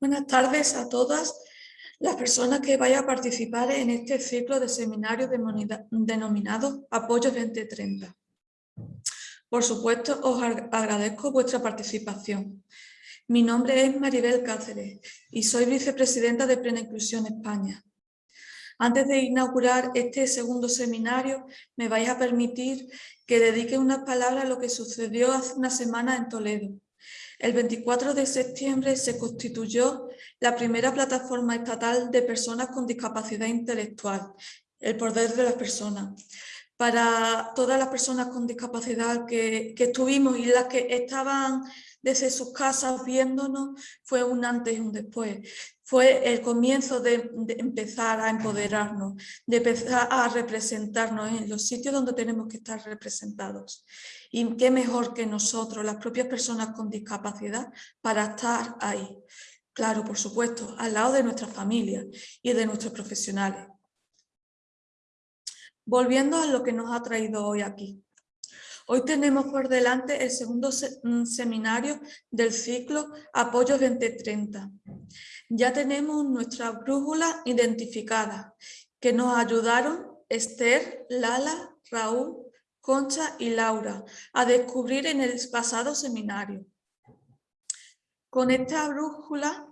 Buenas tardes a todas las personas que vayan a participar en este ciclo de seminarios denominado Apoyo 2030. Por supuesto, os agradezco vuestra participación. Mi nombre es Maribel Cáceres y soy vicepresidenta de Plena Inclusión España. Antes de inaugurar este segundo seminario, me vais a permitir que dedique unas palabras a lo que sucedió hace una semana en Toledo, el 24 de septiembre se constituyó la primera plataforma estatal de personas con discapacidad intelectual, el poder de las personas. Para todas las personas con discapacidad que, estuvimos y las que estaban desde sus casas viéndonos, fue un antes y un después fue el comienzo de, empezar a empoderarnos, de empezar a representarnos en los sitios donde tenemos que estar representados. Y qué mejor que nosotros, las propias personas con discapacidad, para estar ahí. Claro, por supuesto, al lado de nuestras familias y de nuestros profesionales. Volviendo a lo que nos ha traído hoy aquí. Hoy tenemos por delante el segundo mm, seminario del ciclo Apoyo 2030. Ya tenemos nuestra brújula identificada, que nos ayudaron Esther, Lala, Raúl, Concha y Laura a descubrir en el pasado seminario. Con esta brújula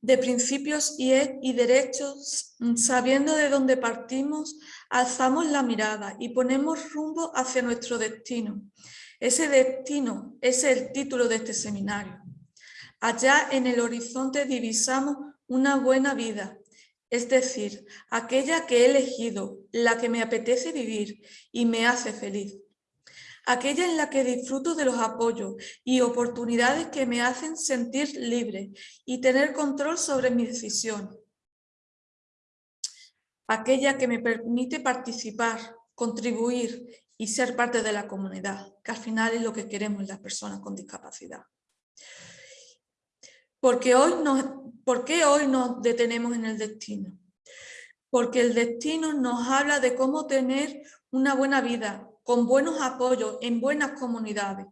de principios y, y, derechos, sabiendo de dónde partimos, alzamos la mirada y ponemos rumbo hacia nuestro destino, ese destino es el título de este seminario. Allá en el horizonte divisamos una buena vida, es decir, aquella que he elegido, la que me apetece vivir y me hace feliz. Aquella en la que disfruto de los apoyos y oportunidades que me hacen sentir libre y tener control sobre mi decisión. Aquella que me permite participar, contribuir y ser parte de la comunidad, que al final es lo que queremos las personas con discapacidad. Porque hoy ¿Por qué hoy nos detenemos en el destino? Porque el destino nos habla de cómo tener una buena vida, con buenos apoyos, en buenas comunidades.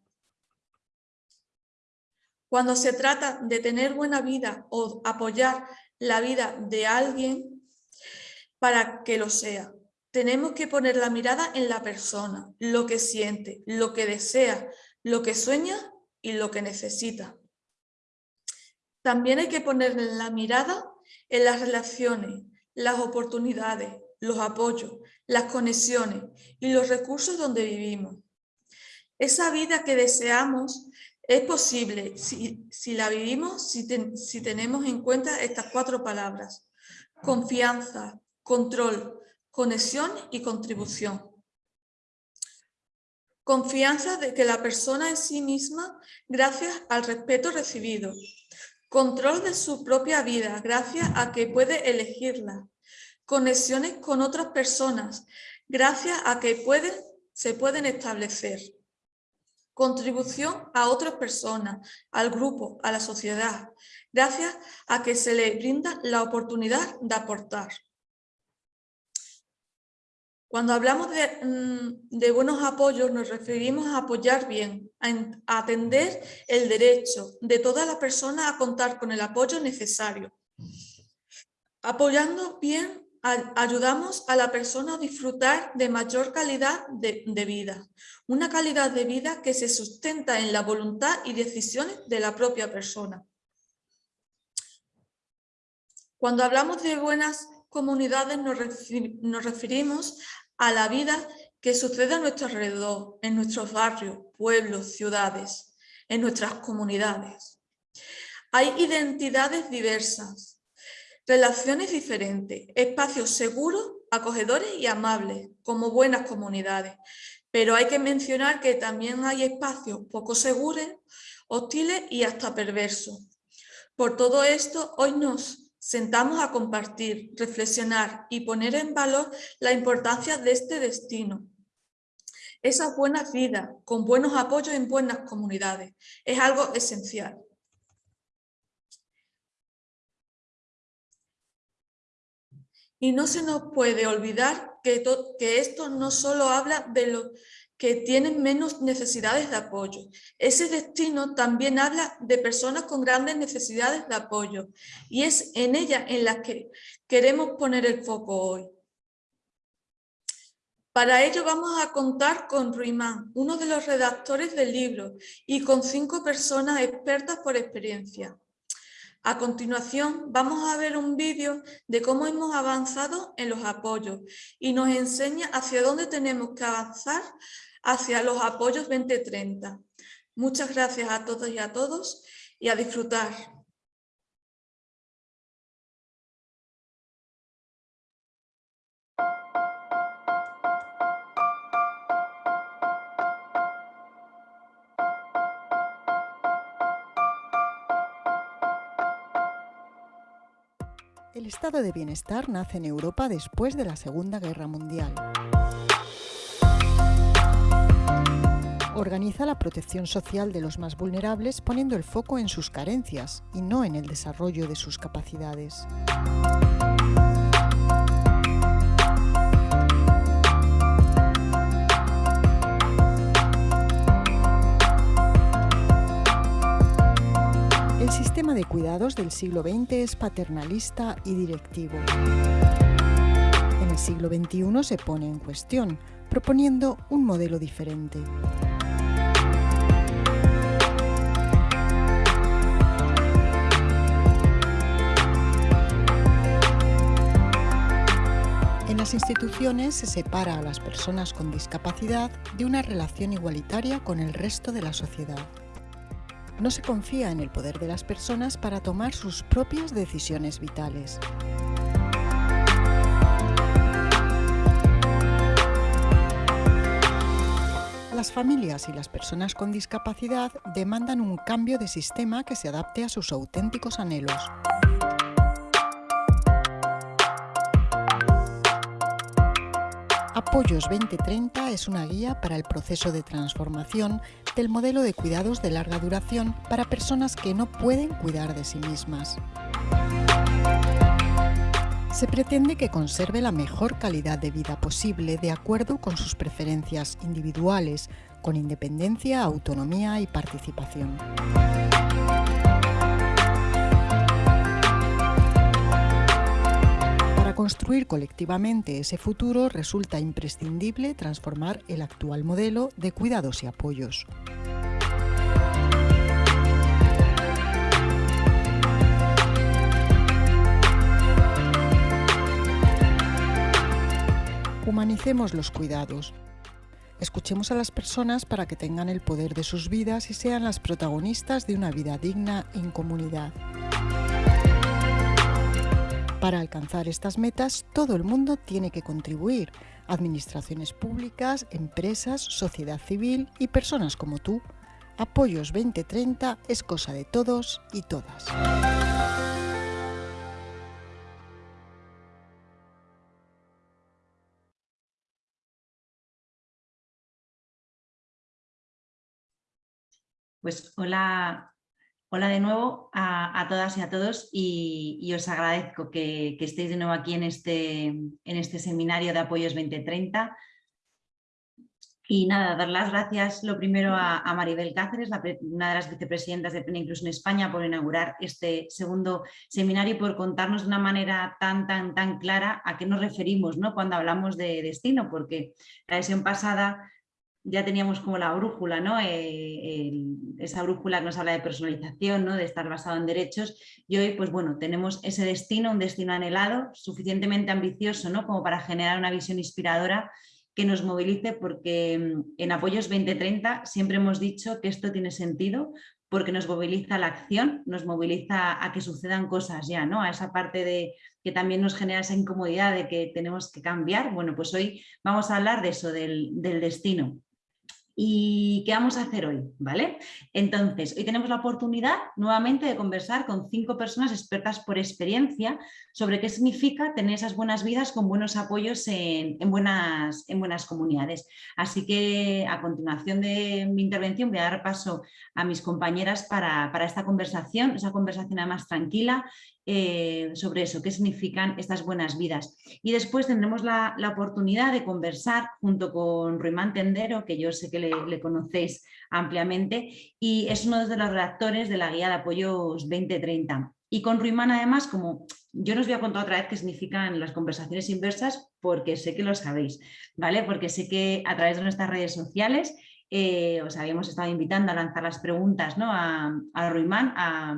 Cuando se trata de tener buena vida o apoyar la vida de alguien para que lo sea, tenemos que poner la mirada en la persona, lo que siente, lo que desea, lo que sueña y lo que necesita. También hay que poner la mirada en las relaciones, las oportunidades, los apoyos, las conexiones y los recursos donde vivimos. Esa vida que deseamos es posible si, la vivimos, si, si tenemos en cuenta estas cuatro palabras. Confianza, control, conexión y contribución. Confianza de que la persona en sí misma gracias al respeto recibido. Control de su propia vida gracias a que puede elegirla. Conexiones con otras personas gracias a que se pueden establecer. Contribución a otras personas, al grupo, a la sociedad, gracias a que se le brinda la oportunidad de aportar. Cuando hablamos mm, de, buenos apoyos nos referimos a apoyar bien, a, atender el derecho de todas las personas a contar con el apoyo necesario. Apoyando bien ayudamos a la persona a disfrutar de mayor calidad de, de, vida, una calidad de vida que se sustenta en la voluntad y decisiones de la propia persona. Cuando hablamos de buenas comunidades nos, referimos a la vida que sucede a nuestro alrededor, en nuestros barrios, pueblos, ciudades, en nuestras comunidades. Hay identidades diversas, relaciones diferentes, espacios seguros, acogedores y amables, como buenas comunidades. Pero hay que mencionar que también hay espacios poco seguros, hostiles y hasta perversos. Por todo esto, hoy nos sentamos a compartir, reflexionar y poner en valor la importancia de este destino. Esas buenas vidas, con buenos apoyos en buenas comunidades, es algo esencial. Y no se nos puede olvidar que, esto no solo habla de, lo, que tienen menos necesidades de apoyo. Ese destino también habla de personas con grandes necesidades de apoyo y es en ella en las que queremos poner el foco hoy. Para ello vamos a contar con Ruimán, uno de los redactores del libro, y con cinco personas expertas por experiencia. A continuación vamos a ver un vídeo de cómo hemos avanzado en los apoyos y nos enseña hacia dónde tenemos que avanzar hacia los apoyos 2030. Muchas gracias a todos y a todos y a disfrutar. El estado de bienestar nace en Europa después de la Segunda Guerra Mundial. Organiza la protección social de los más vulnerables poniendo el foco en sus carencias y no en el desarrollo de sus capacidades. De cuidados del siglo XX es paternalista y directivo. En el siglo XXI se pone en cuestión, proponiendo un modelo diferente. En las instituciones se separa a las personas con discapacidad de una relación igualitaria con el resto de la sociedad no se confía en el poder de las personas para tomar sus propias decisiones vitales. Las familias y las personas con discapacidad demandan un cambio de sistema que se adapte a sus auténticos anhelos. Apoyos 2030 es una guía para el proceso de transformación del modelo de cuidados de larga duración para personas que no pueden cuidar de sí mismas. Se pretende que conserve la mejor calidad de vida posible de acuerdo con sus preferencias individuales, con independencia, autonomía y participación. Construir colectivamente ese futuro resulta imprescindible transformar el actual modelo de cuidados y apoyos. Humanicemos los cuidados. Escuchemos a las personas para que tengan el poder de sus vidas y sean las protagonistas de una vida digna en comunidad. Para alcanzar estas metas, todo el mundo tiene que contribuir, administraciones públicas, empresas, sociedad civil y personas como tú. Apoyos 2030 es cosa de todos y todas. Pues hola, Hola de nuevo a, todas y a todos y, os agradezco que, estéis de nuevo aquí en este, en este seminario de apoyos 2030. Y nada, dar las gracias lo primero a, Maribel Cáceres, una de las vicepresidentas de Plena Inclusión España, por inaugurar este segundo seminario y por contarnos de una manera tan, tan, tan clara a qué nos referimos ¿no? cuando hablamos de destino, porque la sesión pasada ya teníamos como la brújula, ¿no? Eh, esa brújula que nos habla de personalización, ¿no? de estar basado en derechos y hoy pues bueno, tenemos ese destino, un destino anhelado, suficientemente ambicioso ¿no? como para generar una visión inspiradora que nos movilice porque mm, en Apoyos 2030 siempre hemos dicho que esto tiene sentido porque nos moviliza la acción, nos moviliza a que sucedan cosas ya, ¿no? a esa parte de que también nos genera esa incomodidad de que tenemos que cambiar. Bueno, pues hoy vamos a hablar de eso, del, del destino. ¿Y qué vamos a hacer hoy? ¿Vale? Entonces, hoy tenemos la oportunidad nuevamente de conversar con cinco personas expertas por experiencia sobre qué significa tener esas buenas vidas con buenos apoyos en, buenas, en buenas comunidades. Así que a continuación de mi intervención voy a dar paso a mis compañeras para, esta conversación, esa conversación además tranquila eh, sobre eso, qué significan estas buenas vidas. Y después tendremos la, oportunidad de conversar junto con Ruimán Tendero, que yo sé que le, conocéis ampliamente, y es uno de los redactores de la guía de apoyos 2030. Y con Ruimán además, como yo nos voy a contar otra vez qué significan las conversaciones inversas, porque sé que lo sabéis, ¿vale? Porque sé que a través de nuestras redes sociales eh, os habíamos estado invitando a lanzar las preguntas ¿no? a, a Ruimán, a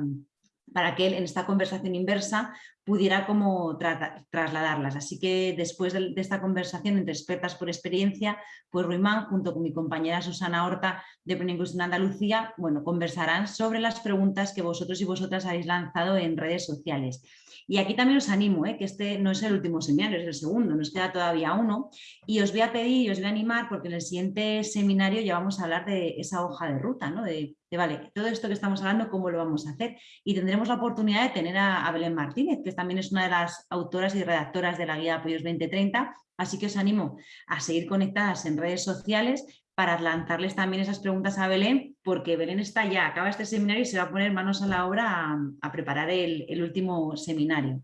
para que él en esta conversación inversa pudiera como trasladarlas. Así que después de, esta conversación entre expertas por experiencia, pues Ruimán junto con mi compañera Susana Horta de Plena en Andalucía, bueno, conversarán sobre las preguntas que vosotros y vosotras habéis lanzado en redes sociales. Y aquí también os animo, ¿eh? que este no es el último seminario, es el segundo, nos queda todavía uno. Y os voy a pedir y os voy a animar porque en el siguiente seminario ya vamos a hablar de esa hoja de ruta, ¿no? de, vale, todo esto que estamos hablando, ¿cómo lo vamos a hacer? Y tendremos la oportunidad de tener a, Belén Martínez, que también es una de las autoras y redactoras de la Guía de Apoyos 2030, así que os animo a seguir conectadas en redes sociales para lanzarles también esas preguntas a Belén, porque Belén está ya, acaba este seminario y se va a poner manos a la obra a, preparar el, último seminario.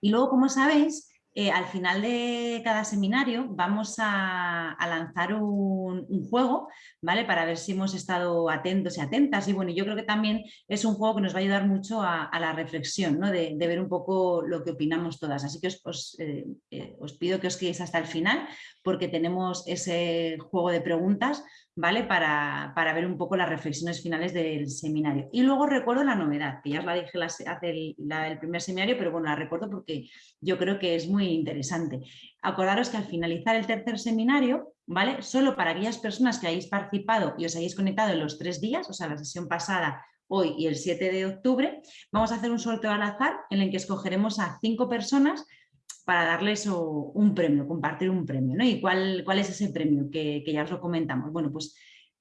Y luego, como sabéis, eh, al final de cada seminario vamos a, lanzar un, juego, ¿vale? Para ver si hemos estado atentos y atentas. Y bueno, yo creo que también es un juego que nos va a ayudar mucho a, la reflexión, ¿no? De, ver un poco lo que opinamos todas. Así que os, eh, eh, os pido que os quedéis hasta el final porque tenemos ese juego de preguntas ¿vale? Para, ver un poco las reflexiones finales del seminario. Y luego recuerdo la novedad, que ya os la dije hace el, primer seminario, pero bueno, la recuerdo porque yo creo que es muy interesante. Acordaros que al finalizar el tercer seminario, ¿vale? Solo para aquellas personas que hayáis participado y os hayáis conectado en los tres días, o sea, la sesión pasada, hoy y el 7 de octubre, vamos a hacer un sorteo al azar en el que escogeremos a cinco personas para darles un premio, compartir un premio. ¿no? ¿Y cuál, cuál es ese premio? Que, ya os lo comentamos. Bueno, pues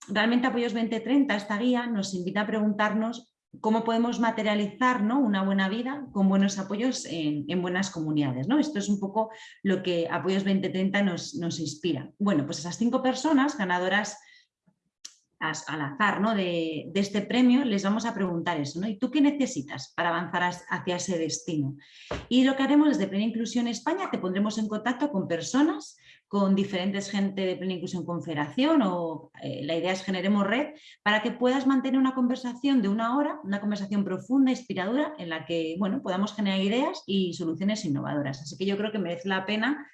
realmente Apoyos 2030, esta guía, nos invita a preguntarnos cómo podemos materializar ¿no? una buena vida con buenos apoyos en, buenas comunidades. ¿no? Esto es un poco lo que Apoyos 2030 nos, nos inspira. Bueno, pues esas cinco personas ganadoras al azar ¿no? de, este premio, les vamos a preguntar eso, ¿no? ¿Y tú qué necesitas para avanzar hacia ese destino? Y lo que haremos desde Plena Inclusión España, te pondremos en contacto con personas, con diferentes gente de Plena Inclusión Confederación o eh, la idea es generemos red para que puedas mantener una conversación de una hora, una conversación profunda, inspiradora, en la que bueno, podamos generar ideas y soluciones innovadoras. Así que yo creo que merece la pena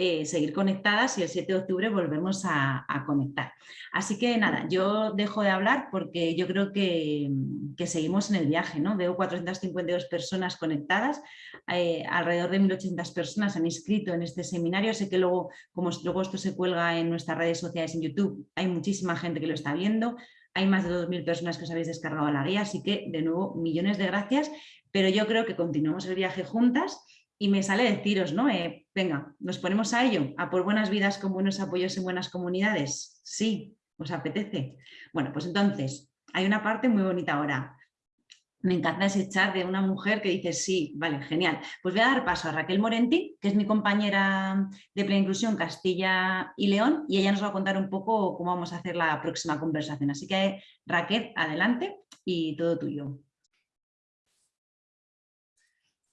eh, seguir conectadas y el 7 de octubre volvemos a, conectar. Así que nada, yo dejo de hablar porque yo creo que, seguimos en el viaje, ¿no? Veo 452 personas conectadas, eh, alrededor de 1.800 personas han inscrito en este seminario, sé que luego, como luego esto se cuelga en nuestras redes sociales en YouTube, hay muchísima gente que lo está viendo, hay más de 2.000 personas que os habéis descargado la guía, así que de nuevo millones de gracias, pero yo creo que continuamos el viaje juntas y me sale deciros, ¿no? Eh, venga, nos ponemos a ello, a por buenas vidas con buenos apoyos en buenas comunidades. Sí, ¿os apetece? Bueno, pues entonces, hay una parte muy bonita ahora. Me encanta ese chat de una mujer que dice, sí, vale, genial. Pues voy a dar paso a Raquel Morenti, que es mi compañera de Plena Inclusión Castilla y León, y ella nos va a contar un poco cómo vamos a hacer la próxima conversación. Así que, Raquel, adelante y todo tuyo.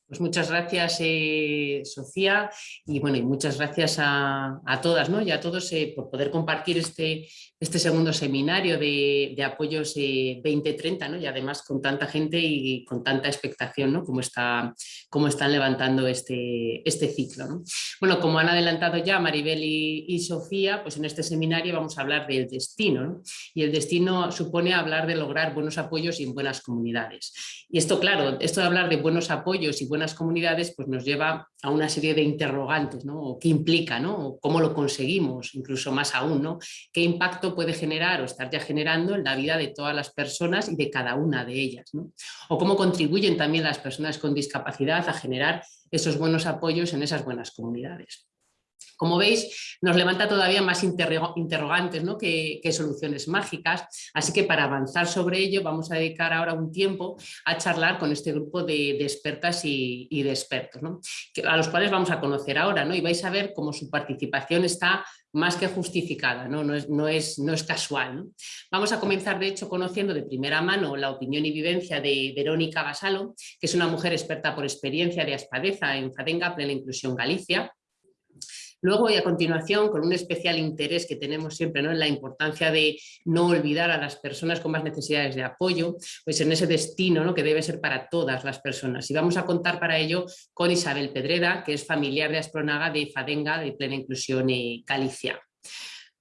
Pues muchas gracias, eh, Sofía, y bueno, y muchas gracias a, todas ¿no? y a todos eh, por poder compartir este, este segundo seminario de, apoyos 2030 eh, ¿no? y además con tanta gente y con tanta expectación ¿no? como, está, como están levantando este, este ciclo. Bueno, como han adelantado ya Maribel y, Sofía, pues en este seminario vamos a hablar del destino y el destino supone hablar de lograr buenos apoyos y en buenas comunidades. Y esto, claro, esto de hablar de buenos apoyos y buenas comunidades pues nos lleva a una serie de interrogantes, ¿no? ¿Qué implica? ¿no? ¿Cómo lo conseguimos? Incluso más aún, ¿no? ¿Qué impacto puede generar o estar ya generando en la vida de todas las personas y de cada una de ellas? ¿no? O cómo contribuyen también las personas con discapacidad a generar esos buenos apoyos en esas buenas comunidades. Como veis, nos levanta todavía más interrogantes ¿no? que, soluciones mágicas, así que para avanzar sobre ello vamos a dedicar ahora un tiempo a charlar con este grupo de, expertas y, de expertos, a los cuales vamos a conocer ahora ¿no? y vais a ver cómo su participación está más que justificada, no, no, no, no es, casual. Vamos a comenzar, de hecho, conociendo de primera mano la opinión y vivencia de Verónica Basalo, que es una mujer experta por experiencia de Aspadeza en Fadenga, Plena Inclusión Galicia, Luego y a continuación, con un especial interés que tenemos siempre ¿no? en la importancia de no olvidar a las personas con más necesidades de apoyo, pues en ese destino ¿no? que debe ser para todas las personas. Y vamos a contar para ello con Isabel Pedreda, que es familiar de Aspronaga de Fadenga de Plena Inclusión y Galicia.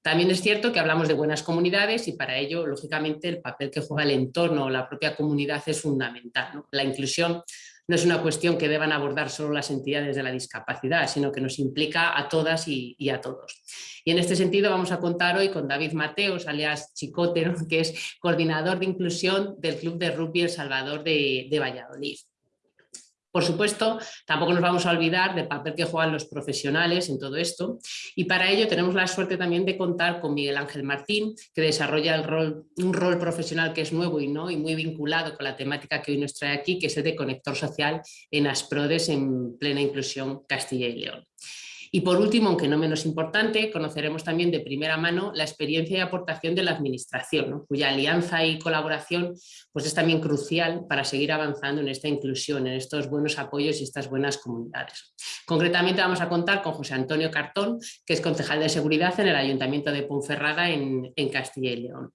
También es cierto que hablamos de buenas comunidades y para ello, lógicamente, el papel que juega el entorno o la propia comunidad es fundamental. La inclusión no es una cuestión que deban abordar solo las entidades de la discapacidad, sino que nos implica a todas y, a todos. Y en este sentido vamos a contar hoy con David Mateos, alias Chicote, que es coordinador de inclusión del Club de Rugby El Salvador de Valladolid. Por supuesto, tampoco nos vamos a olvidar del papel que juegan los profesionales en todo esto y para ello tenemos la suerte también de contar con Miguel Ángel Martín, que desarrolla un rol profesional que es nuevo y, ¿no? y muy vinculado con la temática que hoy nos trae aquí, que es el de conector social en Asprodes en plena inclusión Castilla y León. Y por último, aunque no menos importante, conoceremos también de primera mano la experiencia y aportación de la administración, cuya alianza y colaboración pues es también crucial para seguir avanzando en esta inclusión, en estos buenos apoyos y estas buenas comunidades. Concretamente vamos a contar con José Antonio Cartón, que es concejal de seguridad en el Ayuntamiento de Ponferrada en, en Castilla y León.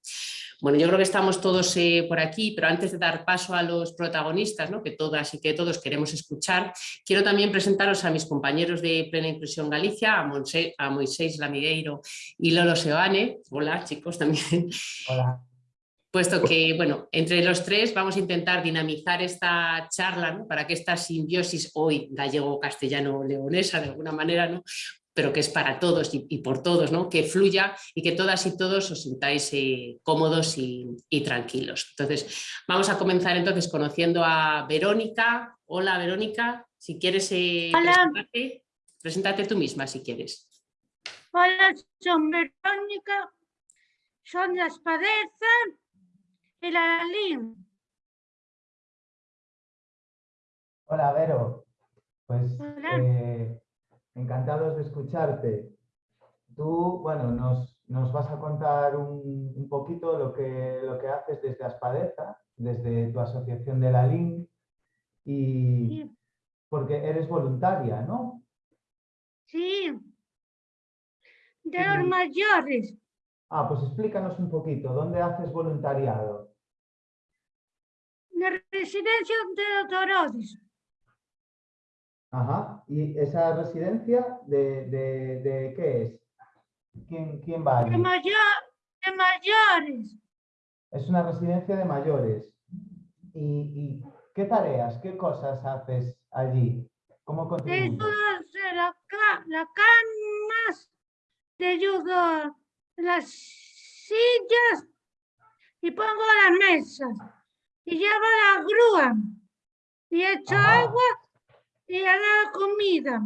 Bueno, yo creo que estamos todos eh, por aquí, pero antes de dar paso a los protagonistas, ¿no? que todas y que todos queremos escuchar, quiero también presentaros a mis compañeros de Plena Inclusión Galicia, a, a Moisés Lamigueiro y Lolo Seoane. Hola chicos también. Hola puesto que, bueno, entre los tres vamos a intentar dinamizar esta charla para que esta simbiosis hoy gallego-castellano-leonesa de alguna manera ¿no? Pero que es para todos y, por todos, ¿no? que fluya y que todas y todos os sintáis eh, cómodos y, tranquilos. Entonces, vamos a comenzar entonces conociendo a Verónica. Hola Verónica, si quieres eh, presentarte, preséntate tú misma si quieres. Hola, soy Verónica, soy la espadeza y la Hola Vero, pues eh, encantados de escucharte. Tú, bueno, nos, nos vas a contar un, un, poquito lo que, lo que haces desde Aspadeza, desde tu asociación de la LIN, y porque eres voluntaria, ¿no? Sí, de los mayores. Ah, pues explícanos un poquito, ¿dónde haces voluntariado? En la residencia de Dorothy. Ajá. ¿Y esa residencia de, de, de qué es? ¿Quién, quién va? De, de mayores. Es una residencia de mayores. ¿Y, ¿Y, qué tareas, qué cosas haces allí? ¿Cómo contribuyes? De la, la camas, te ayudo las sillas y pongo las mesas y llevo la grúa y echo agua y a la comida.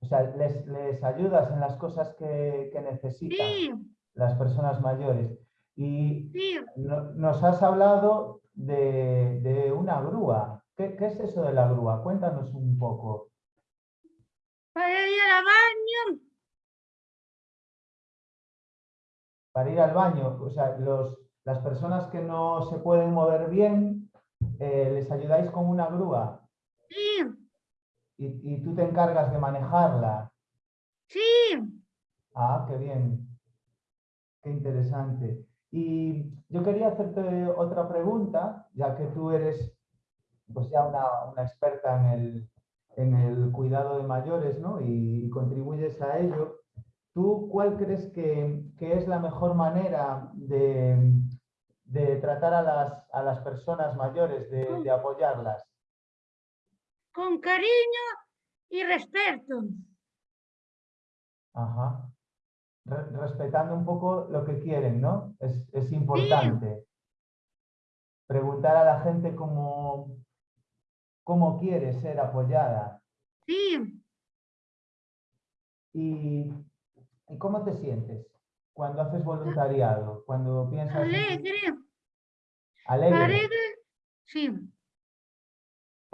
O sea, les, les, ayudas en las cosas que, que necesitan las personas mayores. Y nos has hablado de, de una grúa. ¿Qué, ¿Qué, es eso de la grúa? Cuéntanos un poco. Para ir al baño. Para ir al baño. O sea, los, las personas que no se pueden mover bien, eh, ¿les ayudáis con una grúa? Sí. ¿Y, ¿Y, tú te encargas de manejarla? Sí. Ah, qué bien. Qué interesante. Y yo quería hacerte otra pregunta, ya que tú eres pues ya una, una experta en el, en el, cuidado de mayores ¿no? y, y, contribuyes a ello. ¿Tú cuál crees que, que es la mejor manera de, de tratar a las, a las, personas mayores, de, de apoyarlas? Con cariño y respeto. Ajá. respetando un poco lo que quieren, ¿no? Es, es importante. Preguntar a la gente cómo, cómo quiere ser apoyada. Sí. ¿Y, ¿Y cómo te sientes cuando haces voluntariado? Cuando piensas... Alegre. En... Alegre. Alegre, sí.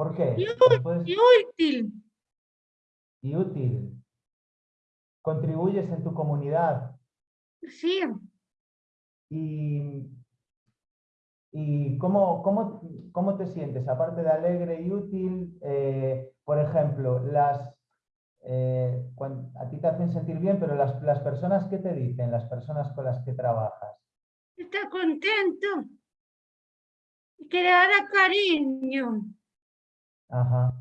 ¿Por qué? Y, útil. Y útil. contribuyes en tu comunidad Sí, y, y cómo, cómo, cómo te sientes, aparte de alegre y útil, eh, por ejemplo, las, eh, a ti te hacen sentir bien, pero las, las personas, ¿qué te dicen? Las personas con las que trabajas. está contento. Y que le da cariño. Ajá.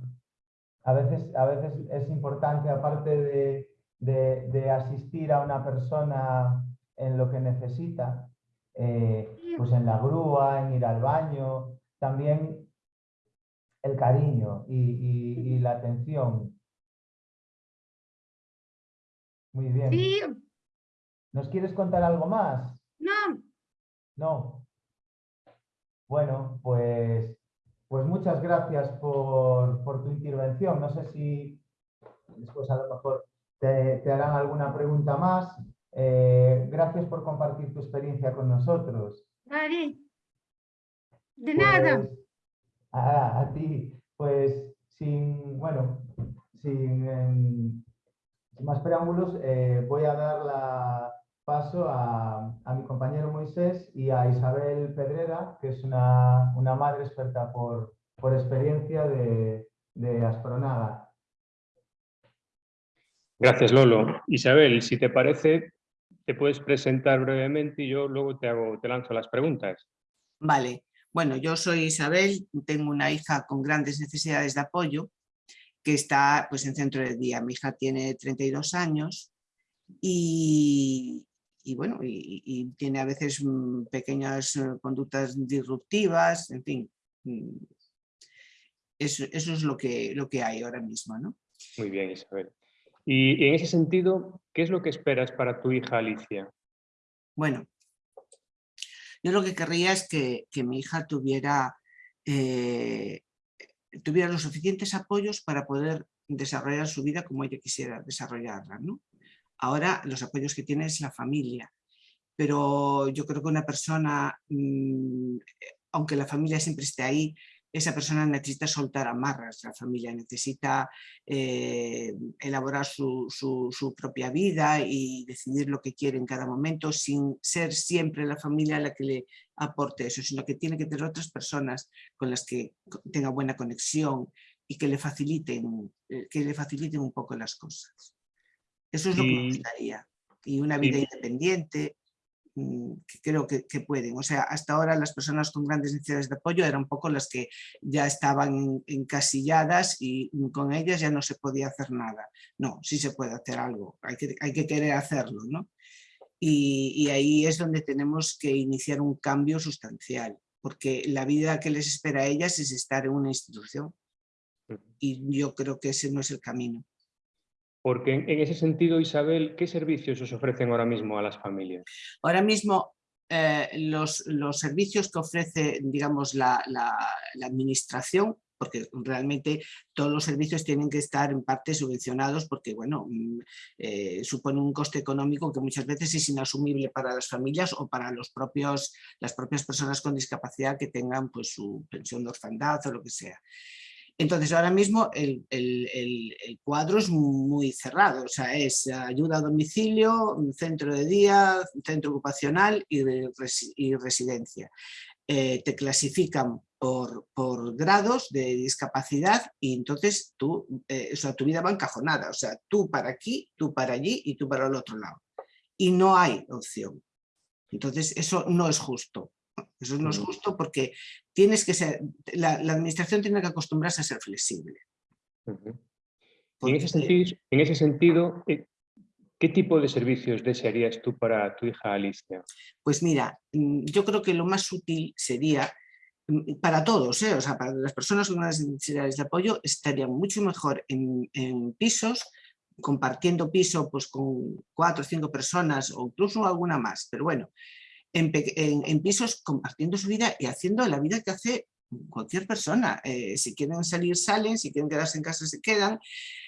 A veces, a veces es importante, aparte de, de- de asistir a una persona en lo que necesita, eh, pues en la grúa, en ir al baño, también el cariño y, y- y la atención. Muy bien. Sí, ¿Nos quieres contar algo más? no, No. Bueno, pues, pues muchas gracias por, por tu intervención. No sé si después a lo mejor te, te harán alguna pregunta más. Eh, gracias por compartir tu experiencia con nosotros. vale. De nada. Pues, a, a ti, pues sin, bueno, sin, em, sin más preámbulos, eh, voy a dar la paso a, a mi compañero Moisés y a Isabel Pedrera, que es una, una madre experta por, por experiencia de, de Aspronaga. Gracias, Lolo. Isabel, si te parece, te puedes presentar brevemente y yo luego te, hago, te lanzo las preguntas. Vale, bueno, yo soy Isabel, tengo una hija con grandes necesidades de apoyo que está pues, en centro de día. Mi hija tiene 32 años y, y bueno, y, y tiene a veces mm, pequeñas eh, conductas disruptivas, en fin. mm, Eso, eso es lo que, lo que hay ahora mismo, ¿no? Muy bien, Isabel. Y, y en ese sentido, ¿qué es lo que esperas para tu hija Alicia? Bueno, yo lo que querría es que, que mi hija tuviera, eh, tuviera los suficientes apoyos para poder desarrollar su vida como ella quisiera desarrollarla. ¿no? Ahora los apoyos que tiene es la familia, pero yo creo que una persona, mm, aunque la familia siempre esté ahí, esa persona necesita soltar amarras, la familia necesita eh, elaborar su, su- propia vida y decidir lo que quiere en cada momento sin ser siempre la familia la que le aporte eso, sino que tiene que tener otras personas con las que tenga buena conexión y que le faciliten, eh, que le faciliten un poco las cosas. Eso es lo que me gustaría. Y una vida independiente, mm, que creo que, que pueden. O sea, hasta ahora las personas con grandes necesidades de apoyo eran un poco las que ya estaban encasilladas y con ellas ya no se podía hacer nada. No, sí se puede hacer algo, hay que, hay que querer hacerlo, ¿no? Y, y ahí es donde tenemos que iniciar un cambio sustancial, porque la vida que les espera a ellas es estar en una institución y yo creo que ese no es el camino. Porque en, ese sentido, Isabel, ¿qué servicios os ofrecen ahora mismo a las familias? Ahora mismo eh, los, los servicios que ofrece digamos, la, la- la administración, porque realmente todos los servicios tienen que estar en parte subvencionados porque bueno, mm, eh, supone un coste económico que muchas veces es inasumible para las familias o para los propios, las propias personas con discapacidad que tengan pues, su pensión de orfandad o lo que sea. Entonces ahora mismo el, el- el- el cuadro es muy cerrado, o sea, es ayuda a domicilio, centro de día, centro ocupacional y, de resi- y residencia. Eh, te clasifican por, por grados de discapacidad y entonces tú, eh, o sea, tu vida va encajonada, o sea, tú para aquí, tú para allí y tú para el otro lado. Y no hay opción. Entonces eso no es justo. Eso no es Mm. justo porque tienes que ser, la, la administración tiene que acostumbrarse a ser flexible. Ese sentido, en ese sentido eh, ¿qué tipo de servicios desearías tú para tu hija Alicia? Pues mira, mm, yo creo que lo más útil sería mm, para todos, ¿eh? o sea, para las personas con las necesidades de apoyo, estaría mucho mejor en, en pisos, compartiendo piso pues, con cuatro o cinco personas o incluso alguna más, pero bueno, en, pisos compartiendo su vida y haciendo la vida que hace cualquier persona. Eh, si quieren salir, salen, si quieren quedarse en casa, se quedan.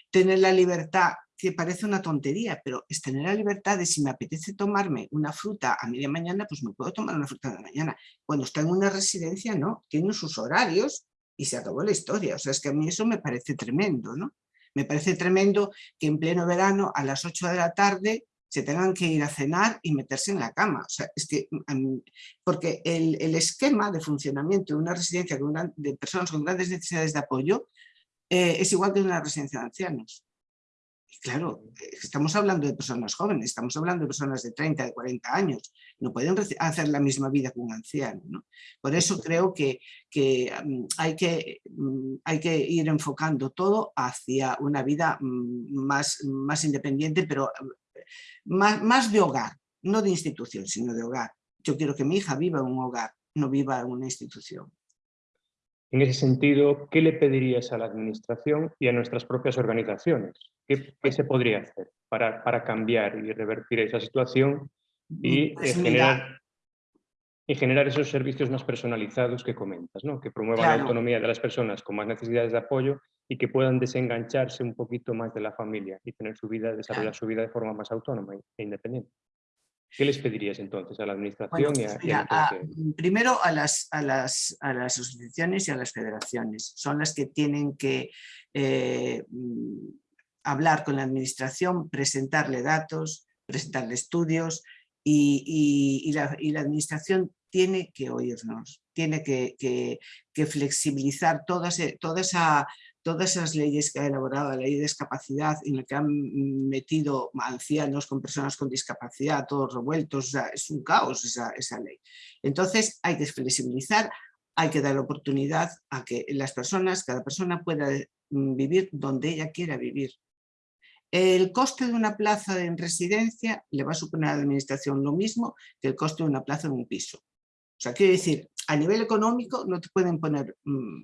Tener la libertad, que parece una tontería, pero es tener la libertad de si me apetece tomarme una fruta a media mañana, pues me puedo tomar una fruta a la mañana. Cuando está en una residencia, no, tiene sus horarios y se acabó la historia. O sea, es que a mí eso me parece tremendo, ¿no? Me parece tremendo que en pleno verano a las 8 de la tarde se tengan que ir a cenar y meterse en la cama. O sea, es que, mm, porque el, esquema de funcionamiento de una residencia de personas con grandes necesidades de apoyo eh, es igual que una residencia de ancianos. Y claro, estamos hablando de personas jóvenes, estamos hablando de personas de 30, de 40 años, no pueden hacer la misma vida que un anciano. Por eso creo que, mm, hay que mm, hay que ir enfocando todo hacia una vida más, más independiente, pero más, de hogar, no de institución, sino de hogar. Yo quiero que mi hija viva en un hogar, no viva en una institución. En ese sentido, ¿qué le pedirías a la Administración y a nuestras propias organizaciones? ¿Qué, se podría hacer para, para, cambiar y revertir esa situación y, pues generar, y generar esos servicios más personalizados que comentas, ¿no? que promuevan la autonomía de las personas con más necesidades de apoyo y que puedan desengancharse un poquito más de la familia y tener su vida, desarrollar su vida de forma más autónoma e independiente. ¿Qué les pedirías entonces a la administración y a, pues mm, Primero a las, a, las, a las asociaciones y a las federaciones. Son las que tienen que eh, mm, hablar con la administración, presentarle datos, presentarle estudios y, la, administración tiene que oírnos, tiene que, flexibilizar toda, toda todas esas leyes que ha elaborado la ley de discapacidad en la que han metido ancianos con personas con discapacidad, todos revueltos, es un caos esa, esa ley. Entonces hay que flexibilizar, hay que dar oportunidad a que las personas, cada persona pueda mm, vivir donde ella quiera vivir. El coste de una plaza en residencia le va a suponer a la administración lo mismo que el coste de una plaza en un piso. O sea, quiero decir, a nivel económico no te pueden poner mm,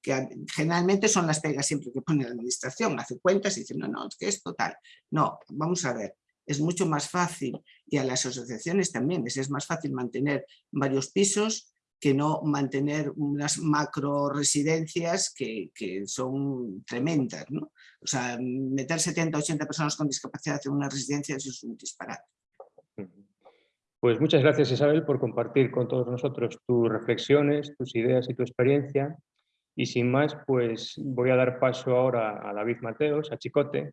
que generalmente son las pegas siempre que pone la administración, hace cuentas y dice, no, no, es que es total. No, vamos a ver, es mucho más fácil, y a las asociaciones también, es, más fácil mantener varios pisos que no mantener unas macro residencias que, que son tremendas. ¿no? O sea, meter 70 80 personas con discapacidad en una residencia eso es un disparate. Pues muchas gracias Isabel por compartir con todos nosotros tus reflexiones, tus ideas y tu experiencia. Y sin más, pues voy a dar paso ahora a David Mateos, a Chicote,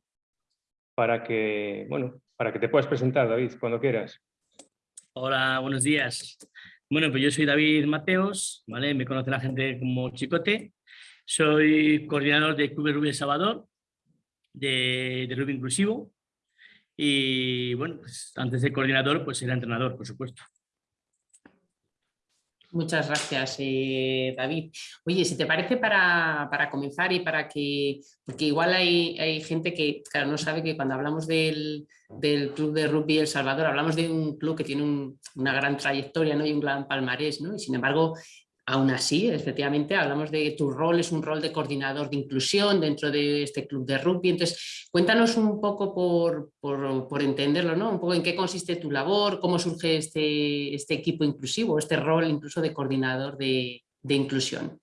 para que, bueno, para que te puedas presentar, David, cuando quieras. Hola, buenos días. Bueno, pues yo soy David Mateos, ¿vale? me conoce la gente como Chicote. Soy coordinador Club de Rubí El Salvador, de, Rubí Inclusivo. Y bueno, pues antes de coordinador, pues era entrenador, por supuesto. Muchas gracias, eh, David. Oye, si te parece para, comenzar y para que, porque igual hay, hay, gente que claro, no sabe que cuando hablamos del, Club de Rugby El Salvador, hablamos de un club que tiene una gran trayectoria ¿no? y un gran palmarés, ¿no? y sin embargo Aún así, efectivamente, hablamos de tu rol, es un rol de coordinador de inclusión dentro de este club de rugby. Entonces, cuéntanos un poco por, por, entenderlo, ¿no? Un poco en qué consiste tu labor, cómo surge este, este equipo inclusivo, este rol incluso de coordinador de, de inclusión.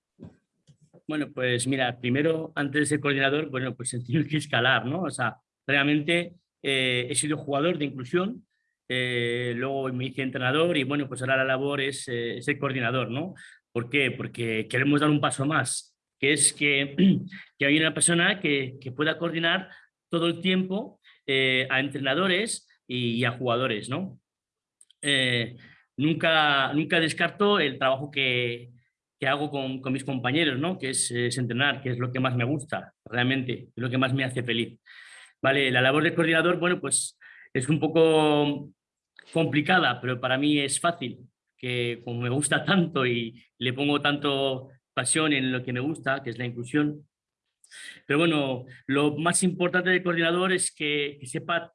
Bueno, pues mira, primero, antes de ser coordinador, bueno, pues tenido que escalar, ¿no? O sea, realmente eh, he sido jugador de inclusión, eh, luego me hice entrenador y bueno, pues ahora la labor es eh, ser coordinador, ¿no? ¿Por qué? Porque queremos dar un paso más, que es que, que hay una persona que, que pueda coordinar todo el tiempo eh, a entrenadores y, a jugadores. ¿no? Eh, nunca, nunca descarto el trabajo que, que hago con, con, mis compañeros, ¿no? que es, entrenar, que es lo que más me gusta, realmente, lo que más me hace feliz. Vale, la labor de coordinador, bueno, pues es un poco complicada, pero para mí es fácil, que como me gusta tanto y le pongo tanto pasión en lo que me gusta, que es la inclusión. Pero bueno, lo más importante del coordinador es que, sepa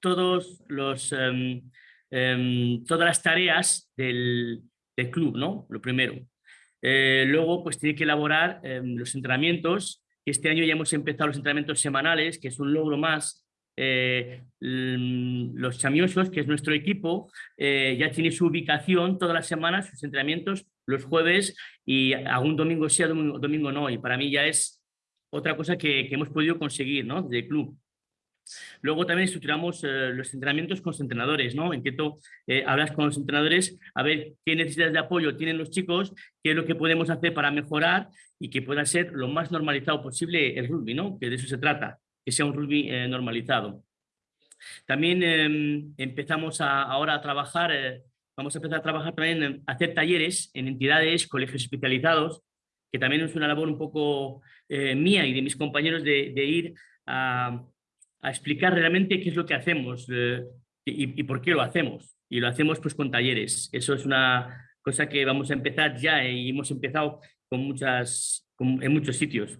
todos los, em, em, todas las tareas del, del, club, ¿no? Lo primero. Eh, luego, pues tiene que elaborar em, los entrenamientos. Este año ya hemos empezado los entrenamientos semanales, que es un logro más eh, los chamiosos, que es nuestro equipo, eh, ya tiene su ubicación todas las semanas, sus entrenamientos los jueves y algún domingo sí, domingo, domingo no. Y para mí ya es otra cosa que, hemos podido conseguir ¿no? club. Luego también estructuramos eh, los entrenamientos con los entrenadores, ¿no? Intento hablar con los entrenadores a ver qué necesidades de apoyo tienen los chicos, qué es lo que podemos hacer para mejorar y que pueda ser lo más normalizado posible el rugby, ¿no? Que de eso se trata que sea un rugby normalizado. También em, empezamos ahora a trabajar, vamos a empezar a trabajar también en hacer talleres en entidades, colegios especializados, que también es una labor un poco mía y de mis compañeros de, ir a, explicar realmente qué es lo que hacemos y, por qué lo hacemos. Y lo hacemos pues con talleres. Eso es una cosa que vamos a empezar ya y hemos empezado en muchos sitios.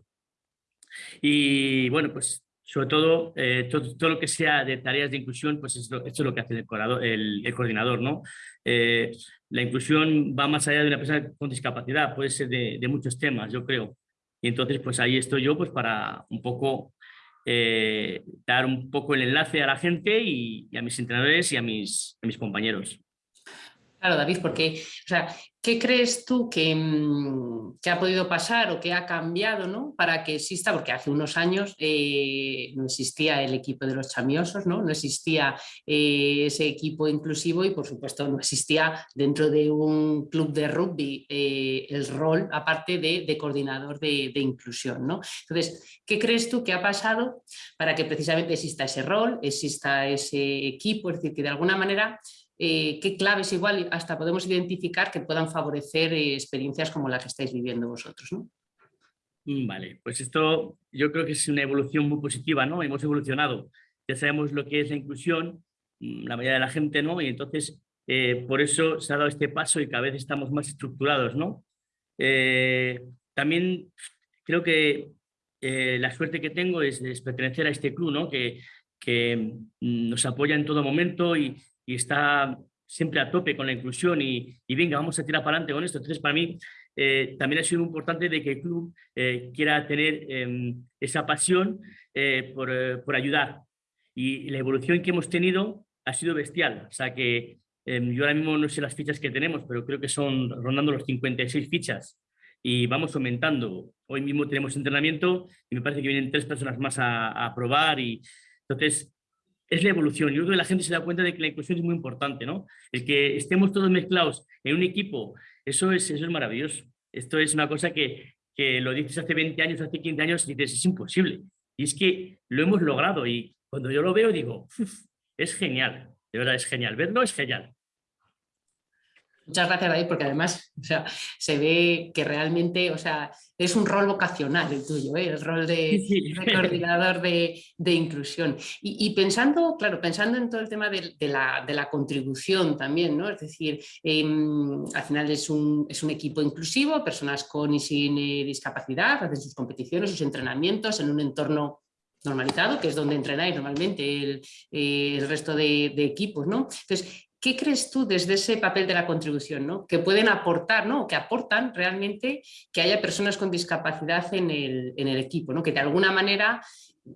Y bueno, pues sobre todo, eh, todo, lo que sea de tareas de inclusión, pues esto, es lo que hace el, el, coordinador, ¿no? Eh, la inclusión va más allá de una persona con discapacidad, puede ser de, muchos temas, yo creo. Y entonces, pues ahí estoy yo pues para un poco eh, dar un poco el enlace a la gente y, a mis entrenadores y a mis compañeros. Claro, David, porque, o sea, ¿qué crees tú mm, que, ha podido pasar o que ha cambiado ¿no? para que exista? Porque hace unos años eh, no existía el equipo de los chamiosos, no, no existía eh, ese equipo inclusivo y por supuesto no existía dentro de un club de rugby eh, el rol aparte de, coordinador de, de, inclusión. ¿no? Entonces, ¿qué crees tú que ha pasado para que precisamente exista ese rol, exista ese equipo? Es decir, que de alguna manera eh, qué claves igual hasta podemos identificar que puedan favorecer eh, experiencias como la que estáis viviendo vosotros. ¿no? Mm, vale, pues esto yo creo que es una evolución muy positiva, ¿no? Hemos evolucionado, ya sabemos lo que es la inclusión, mm, la mayoría de la gente, ¿no? Y entonces eh, por eso se ha dado este paso y cada vez estamos más estructurados, ¿no? también creo que la suerte que tengo es, es, pertenecer a este club, ¿no? Que, que mm, nos apoya en todo momento y, y está siempre a tope con la inclusión y, y venga, vamos a tirar para adelante con esto. Entonces, para mí eh, también ha sido muy importante de que el club eh, quiera tener em, esa pasión eh, por, por, ayudar. Y la evolución que hemos tenido ha sido bestial. O sea que em, yo ahora mismo no sé las fichas que tenemos, pero creo que son rondando los 56 fichas y vamos aumentando. Hoy mismo tenemos entrenamiento y me parece que vienen tres personas más a, a probar y entonces es la evolución. Yo creo que la gente se da cuenta de que la inclusión es muy importante, ¿no? El que estemos todos mezclados en un equipo, eso es, eso es maravilloso. Esto es una cosa que, que lo dices hace 20 años, hace 15 años, y dices, es imposible. Y es que lo hemos logrado y cuando yo lo veo digo, es genial, de verdad es genial, verlo es genial. Muchas gracias, David, porque además o sea, se ve que realmente o sea, es un rol vocacional el tuyo, ¿eh? el rol de, coordinador de, inclusión. Y, pensando, claro, pensando en todo el tema de, la, contribución también, ¿no? es decir, em, al final es un, es un, equipo inclusivo, personas con y sin eh, discapacidad, hacen sus competiciones, sus entrenamientos en un entorno normalizado, que es donde entrenáis normalmente el, eh, el resto de, equipos. ¿no? Entonces, ¿Qué crees tú desde ese papel de la contribución, ¿no? que pueden aportar, ¿no? que aportan realmente que haya personas con discapacidad en el, equipo, ¿no? que de alguna manera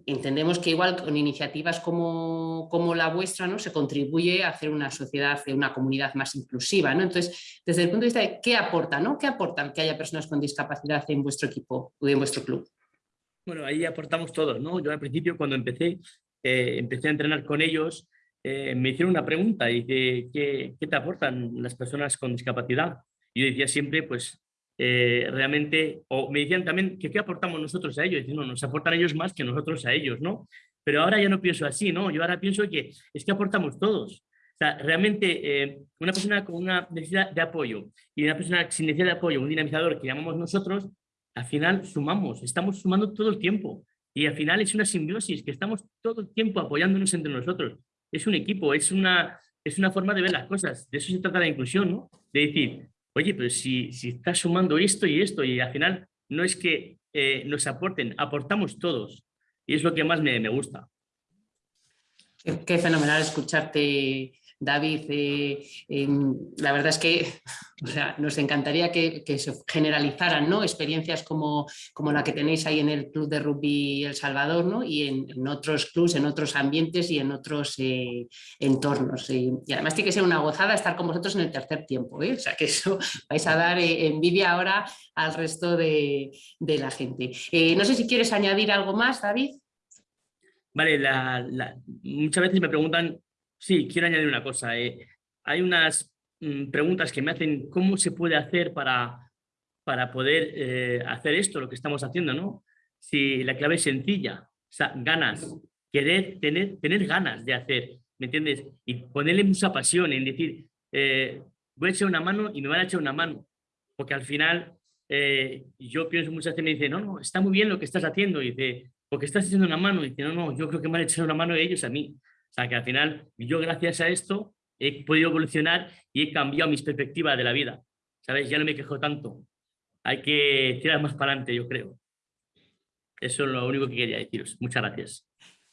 entendemos que igual con iniciativas como, como, la vuestra ¿no? se contribuye a hacer una sociedad, una comunidad más inclusiva. ¿no? Entonces, desde el punto de vista de qué aporta, ¿no? ¿Qué aportan que haya personas con discapacidad en vuestro equipo o en vuestro club? Bueno, ahí aportamos todos. ¿no? Yo al principio cuando empecé, eh, empecé a entrenar con ellos, eh, me hicieron una pregunta y ¿qué, ¿qué, te aportan las personas con discapacidad? Y yo decía siempre, pues, eh, realmente, o me decían también que qué aportamos nosotros a ellos, y no, nos aportan ellos más que nosotros a ellos, ¿no? Pero ahora ya no pienso así, ¿no? Yo ahora pienso que es que aportamos todos. O sea, realmente eh, una persona con una necesidad de apoyo y una persona sin necesidad de apoyo, un dinamizador que llamamos nosotros, al final sumamos, estamos sumando todo el tiempo. Y al final es una simbiosis, que estamos todo el tiempo apoyándonos entre nosotros es un equipo, es una, es una forma de ver las cosas. De eso se trata la inclusión, ¿no? De decir, oye, pero si, si estás sumando esto y esto y al final no es que eh, nos aporten, aportamos todos. Y es lo que más me, me gusta. Qué, fenomenal escucharte David, eh, em, la verdad es que nos encantaría que, se generalizaran ¿no? experiencias como, como, la que tenéis ahí en el Club de Rugby El Salvador ¿no? y en, otros clubs, en otros ambientes y en otros eh, entornos. y además tiene que ser una gozada estar con vosotros en el tercer tiempo, ¿eh? o sea que eso vais a dar envidia ahora al resto de, la gente. no sé si quieres añadir algo más, David. Vale, muchas veces me preguntan Sí, quiero añadir una cosa. Eh, hay unas mm, preguntas que me hacen cómo se puede hacer para, para poder eh, hacer esto, lo que estamos haciendo, ¿no? Si la clave es sencilla, ganas, querer, tener, tener ganas de hacer, ¿me entiendes? Y ponerle mucha pasión en decir, eh, voy a echar una mano y me van a echar una mano. Porque al final eh, yo pienso muchas veces me dicen, no, no, está muy bien lo que estás haciendo. Y dice, porque estás haciendo una mano. Y dice, no, no, yo creo que me han echado una mano ellos a mí. O sea, que al final yo gracias a esto he podido evolucionar y he cambiado mis perspectivas de la vida. ¿Sabes? Ya no me quejo tanto. Hay que tirar más para adelante, yo creo. Eso es lo único que quería deciros. Muchas gracias.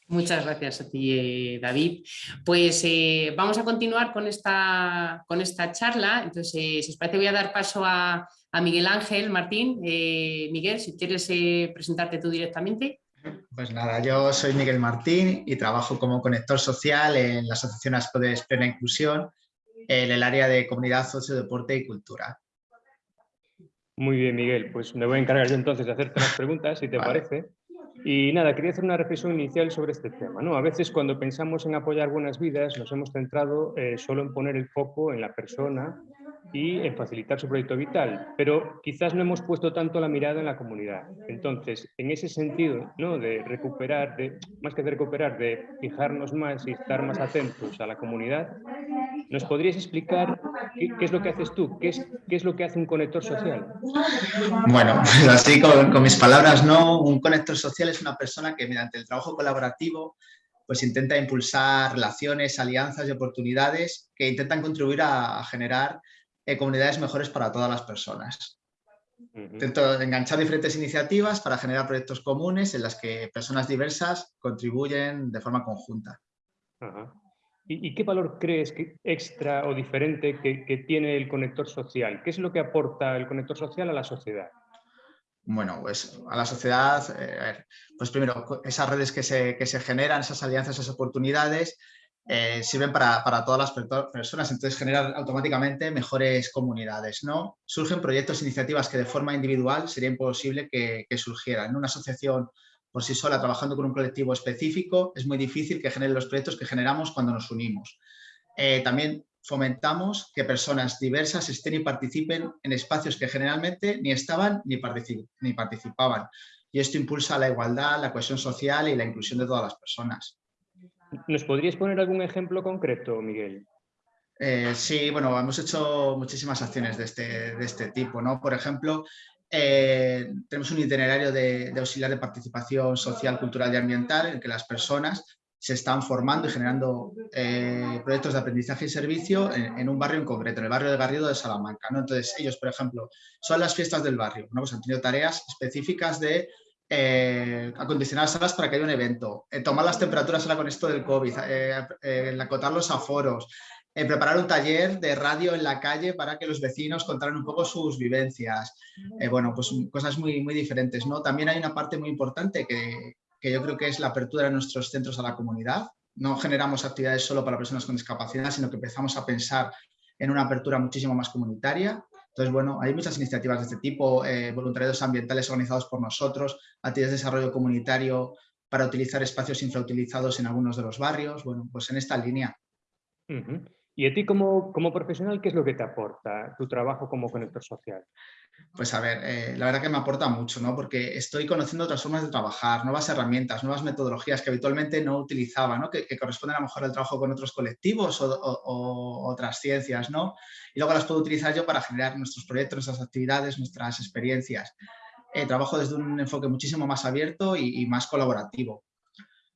Muchas gracias a ti, eh, David. Pues eh, vamos a continuar con esta, con esta charla. Entonces, eh, si os parece, voy a dar paso a, a Miguel Ángel Martín. Miguel, si quieres presentarte tú directamente. Pues nada, yo soy Miguel Martín y trabajo como conector social en la Asociación Aspodes Plena Inclusión en el área de comunidad, socio, deporte y cultura. Muy bien, Miguel. Pues me voy a encargar yo entonces de hacerte las preguntas, si te parece. Y nada, quería hacer una reflexión inicial sobre este tema. ¿no? A veces cuando pensamos en apoyar buenas vidas nos hemos centrado eh, solo en poner el foco en la persona y en facilitar su proyecto vital, pero quizás no hemos puesto tanto la mirada en la comunidad. Entonces, en ese sentido, ¿no? de recuperar, de, más que de recuperar, de fijarnos más y estar más atentos a la comunidad, ¿nos podrías explicar qué, es lo que haces tú? ¿Qué es, ¿Qué es, lo que hace un conector social? Bueno, pues así con, con mis palabras, no, un conector social es una persona que mediante el trabajo colaborativo pues intenta impulsar relaciones, alianzas y oportunidades que intentan contribuir a, a generar eh, comunidades mejores para todas las personas. Intento enganchar diferentes iniciativas para generar proyectos comunes en las que personas diversas contribuyen de forma conjunta. ¿Y, qué valor crees que extra o diferente que, tiene el conector social? ¿Qué es lo que aporta el conector social a la sociedad? Bueno, pues a la sociedad, eh, pues primero, esas redes que se, que se generan, esas alianzas, esas oportunidades, eh, sirven para, todas las personas, entonces generan automáticamente mejores comunidades. ¿no? Surgen proyectos, iniciativas que de forma individual sería imposible que, surgieran. En una asociación por sí sola, trabajando con un colectivo específico, es muy difícil que generen los proyectos que generamos cuando nos unimos. Eh, también fomentamos que personas diversas estén y participen en espacios que generalmente ni estaban ni, ni participaban. Y esto impulsa la igualdad, la cohesión social y la inclusión de todas las personas. ¿Nos podrías poner algún ejemplo concreto, Miguel? Eh, sí, bueno, hemos hecho muchísimas acciones de este, de este tipo, ¿no? Por ejemplo, eh, tenemos un itinerario de, auxiliar de participación social, cultural y ambiental en que las personas se están formando y generando eh, proyectos de aprendizaje y servicio en, un barrio en concreto, en el barrio de Garrido de Salamanca. Entonces, ellos, por ejemplo, son las fiestas del barrio, ¿no? pues han tenido tareas específicas de eh, acondicionar salas para que haya un evento, eh, tomar las temperaturas ahora con esto del COVID, eh, acotar los aforos, preparar un taller de radio en la calle para que los vecinos contaran un poco sus vivencias. bueno, pues cosas muy, muy diferentes. ¿no? También hay una parte muy importante que, que yo creo que es la apertura de nuestros centros a la comunidad. No generamos actividades solo para personas con discapacidad, sino que empezamos a pensar en una apertura muchísimo más comunitaria. Entonces, bueno, hay muchas iniciativas de este tipo, eh, voluntariados ambientales organizados por nosotros, actividades de desarrollo comunitario para utilizar espacios infrautilizados en algunos de los barrios, bueno, pues en esta línea. ¿Y a ti como, como, profesional qué es lo que te aporta tu trabajo como conector social? Pues a ver, eh, la verdad que me aporta mucho, ¿no? Porque estoy conociendo otras formas de trabajar, nuevas herramientas, nuevas metodologías que habitualmente no utilizaba, ¿no? Que, corresponden a lo mejor al trabajo con otros colectivos o, otras ciencias, ¿no? Y luego las puedo utilizar yo para generar nuestros proyectos, nuestras actividades, nuestras experiencias. Eh, trabajo desde un enfoque muchísimo más abierto y más colaborativo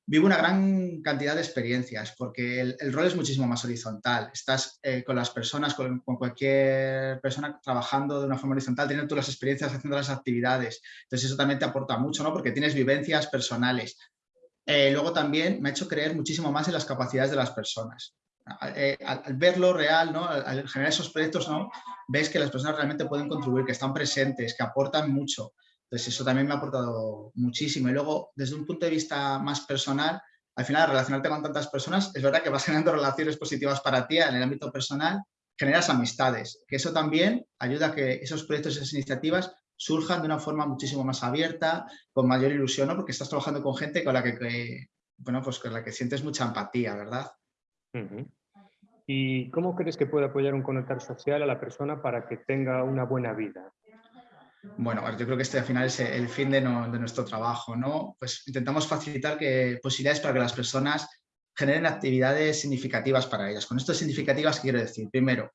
vivo una gran cantidad de experiencias porque el, rol es muchísimo más horizontal. Estás eh, con las personas, con, cualquier persona trabajando de una forma horizontal, teniendo tú las experiencias, haciendo las actividades. Entonces eso también te aporta mucho, ¿no? Porque tienes vivencias personales. Eh, luego también me ha hecho creer muchísimo más en las capacidades de las personas. Eh, al, verlo real, ¿no? al, generar esos proyectos, ¿no? ves que las personas realmente pueden contribuir, que están presentes, que aportan mucho. Entonces eso también me ha aportado muchísimo. Y luego, desde un punto de vista más personal, al final, relacionarte con tantas personas, es verdad que vas generando relaciones positivas para ti en el ámbito personal, generas amistades, que eso también ayuda a que esos proyectos, esas iniciativas surjan de una forma muchísimo más abierta, con mayor ilusión, ¿no? porque estás trabajando con gente con la que, bueno, pues con la que sientes mucha empatía, ¿verdad? ¿Y cómo crees que puede apoyar un conector social a la persona para que tenga una buena vida? Bueno, yo creo que este al final es el fin de, nuestro trabajo, ¿no? Pues intentamos facilitar que, posibilidades para que las personas generen actividades significativas para ellas. Con esto significativas, quiero decir? Primero,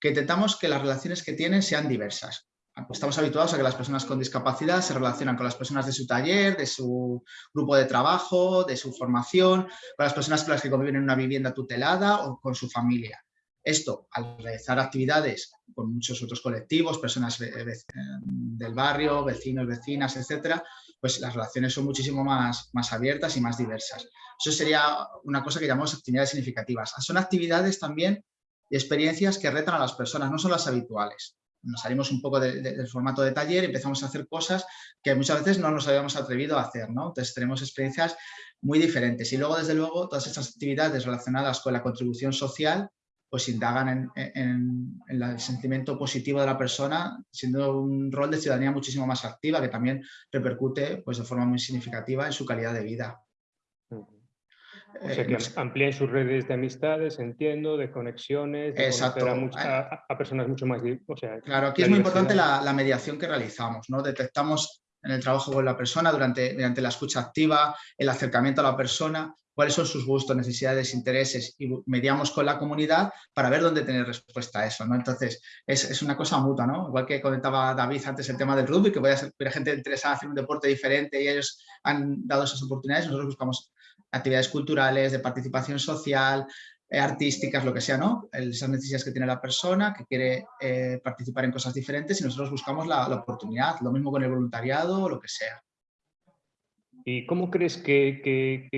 que intentamos que las relaciones que tienen sean diversas. Estamos habituados a que las personas con discapacidad se relacionan con las personas de su taller, de su grupo de trabajo, de su formación, con las personas con las que conviven en una vivienda tutelada o con su familia. Esto, al realizar actividades con muchos otros colectivos, personas del barrio, vecinos, vecinas, etcétera, pues las relaciones son muchísimo más, más abiertas y más diversas. Eso sería una cosa que llamamos actividades significativas. Son actividades también y experiencias que retan a las personas, no son las habituales. Nos salimos un poco del formato de taller y empezamos a hacer cosas que muchas veces no nos habíamos atrevido a hacer, ¿no? Entonces tenemos experiencias muy diferentes. Y luego, desde luego, todas estas actividades relacionadas con la contribución social pues indagan en, el sentimiento positivo de la persona, siendo un rol de ciudadanía muchísimo más activa, que también repercute pues, de forma muy significativa en su calidad de vida. O sea, que eh, amplíen sus redes de amistades, entiendo, de conexiones, de A, personas mucho más... O sea, claro, aquí es muy importante la, mediación que realizamos, ¿no? Detectamos en el trabajo con la persona durante, mediante la escucha activa, el acercamiento a la persona, cuáles son sus gustos, necesidades, intereses y mediamos con la comunidad para ver dónde tener respuesta a eso. ¿no? Entonces, es, una cosa mutua, ¿no? Igual que comentaba David antes el tema del rugby, que puede ser gente interesada en hacer un deporte diferente y ellos han dado esas oportunidades, nosotros buscamos actividades culturales, de participación social, eh, artísticas, lo que sea, ¿no? Esas necesidades que tiene la persona, que quiere eh, participar en cosas diferentes y nosotros buscamos la, la oportunidad, lo mismo con el voluntariado o lo que sea. ¿Y cómo crees que,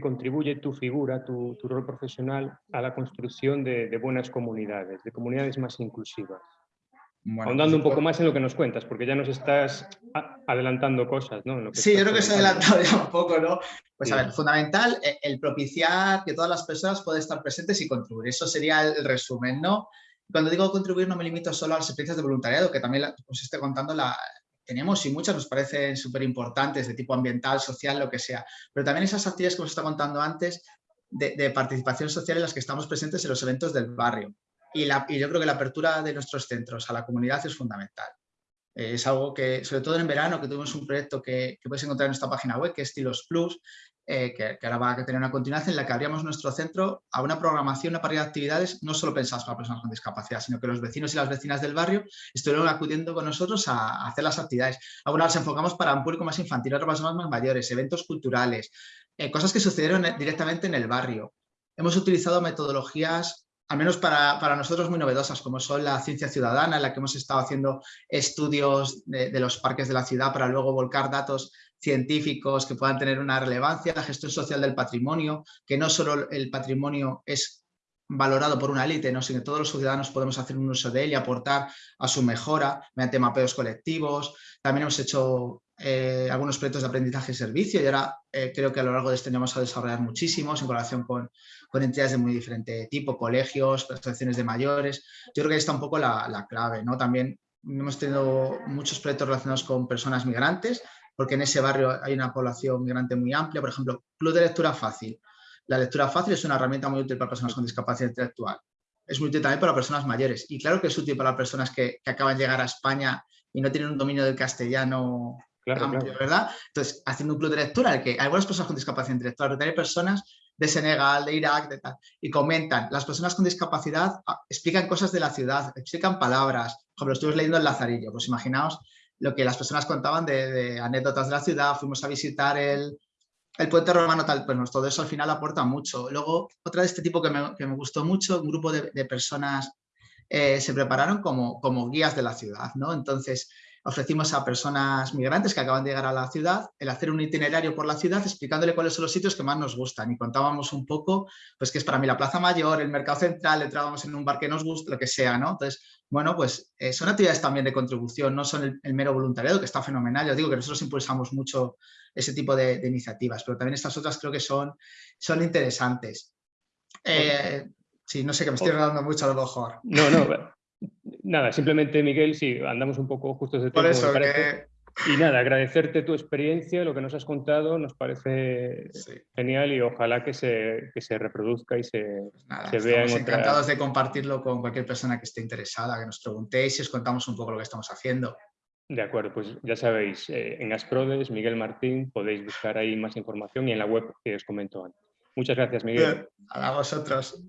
contribuye tu figura, tu, rol profesional a la construcción de, buenas comunidades, de comunidades más inclusivas? Ahondando pues un poco más en lo que nos cuentas, porque ya nos estás adelantando cosas, ¿no? sí, yo creo que se ha adelantado ya un poco, ¿no? Pues a ver, fundamental, e, el propiciar que todas las personas puedan estar presentes y contribuir. Eso sería el resumen, ¿no? Cuando digo contribuir no me limito solo a las experiencias de voluntariado, que también os estoy contando la, tenemos y muchas nos parecen súper importantes de tipo ambiental, social, lo que sea. Pero también esas actividades que os estaba contando antes de, participación social en las que estamos presentes en los eventos del barrio. Y, yo creo que la apertura de nuestros centros a la comunidad es fundamental. Eh, es algo que, sobre todo en verano, que tuvimos un proyecto que, puedes encontrar en nuestra página web, que es Estilos Plus, eh, que, ahora va a tener una continuación en la que abríamos nuestro centro a una programación, una parrilla de actividades no solo pensadas para personas con discapacidad, sino que los vecinos y las vecinas del barrio estuvieron acudiendo con nosotros a, hacer las actividades. Algunas las enfocamos para un público más infantil, otras personas más mayores, eventos culturales, eh, cosas que sucedieron directamente en el barrio. Hemos utilizado metodologías al menos para, nosotros muy novedosas, como son la ciencia ciudadana, en la que hemos estado haciendo estudios de, los parques de la ciudad para luego volcar datos científicos que puedan tener una relevancia, la gestión social del patrimonio, que no solo el patrimonio es valorado por una élite, ¿no? sino que todos los ciudadanos podemos hacer un uso de él y aportar a su mejora mediante mapeos colectivos. También hemos hecho eh, algunos proyectos de aprendizaje y servicio y ahora eh, creo que a lo largo de este año vamos a desarrollar muchísimos en colaboración con, con entidades de muy diferente tipo, colegios, asociaciones de mayores. Yo creo que ahí está un poco la, la clave. ¿no? También hemos tenido muchos proyectos relacionados con personas migrantes, porque en ese barrio hay una población migrante muy amplia. Por ejemplo, Club de Lectura Fácil. La lectura fácil es una herramienta muy útil para personas con discapacidad intelectual. Es muy útil también para personas mayores y claro que es útil para personas que, que acaban de llegar a España y no tienen un dominio del castellano amplio, ¿verdad? Entonces, haciendo un club de lectura, el que hay algunas personas con discapacidad intelectual, pero hay personas de Senegal, de Irak, de tal, y comentan, las personas con discapacidad ah, explican cosas de la ciudad, explican palabras, por ejemplo, estuve leyendo el Lazarillo, pues imaginaos lo que las personas contaban de, anécdotas de la ciudad, fuimos a visitar el, el puente romano, tal, pues todo eso al final aporta mucho. Luego, otra de este tipo que me, que me gustó mucho, un grupo de, de personas eh, se prepararon como, como guías de la ciudad, ¿no? Entonces, ofrecimos a personas migrantes que acaban de llegar a la ciudad el hacer un itinerario por la ciudad explicándole cuáles son los sitios que más nos gustan y contábamos un poco, pues que es para mí la Plaza Mayor, el Mercado Central, entrábamos en un bar que nos gusta, lo que sea, ¿no? Entonces, bueno, pues eh, son actividades también de contribución, no son el, mero voluntariado, que está fenomenal, yo digo que nosotros impulsamos mucho ese tipo de, iniciativas, pero también estas otras creo que son, son interesantes. Eh, sí, no sé, que me estoy rodando mucho a lo mejor. No, no, Nada, simplemente Miguel, sí, andamos un poco justos de tiempo. Por eso Y nada, agradecerte tu experiencia, lo que nos has contado, nos parece genial y ojalá que se, que se reproduzca y se, pues vea en encantados de compartirlo con cualquier persona que esté interesada, que nos preguntéis y os contamos un poco lo que estamos haciendo. De acuerdo, pues ya sabéis, eh, en Asprodes, Miguel Martín, podéis buscar ahí más información y en la web que os comento antes. Muchas gracias, Miguel. a vosotros.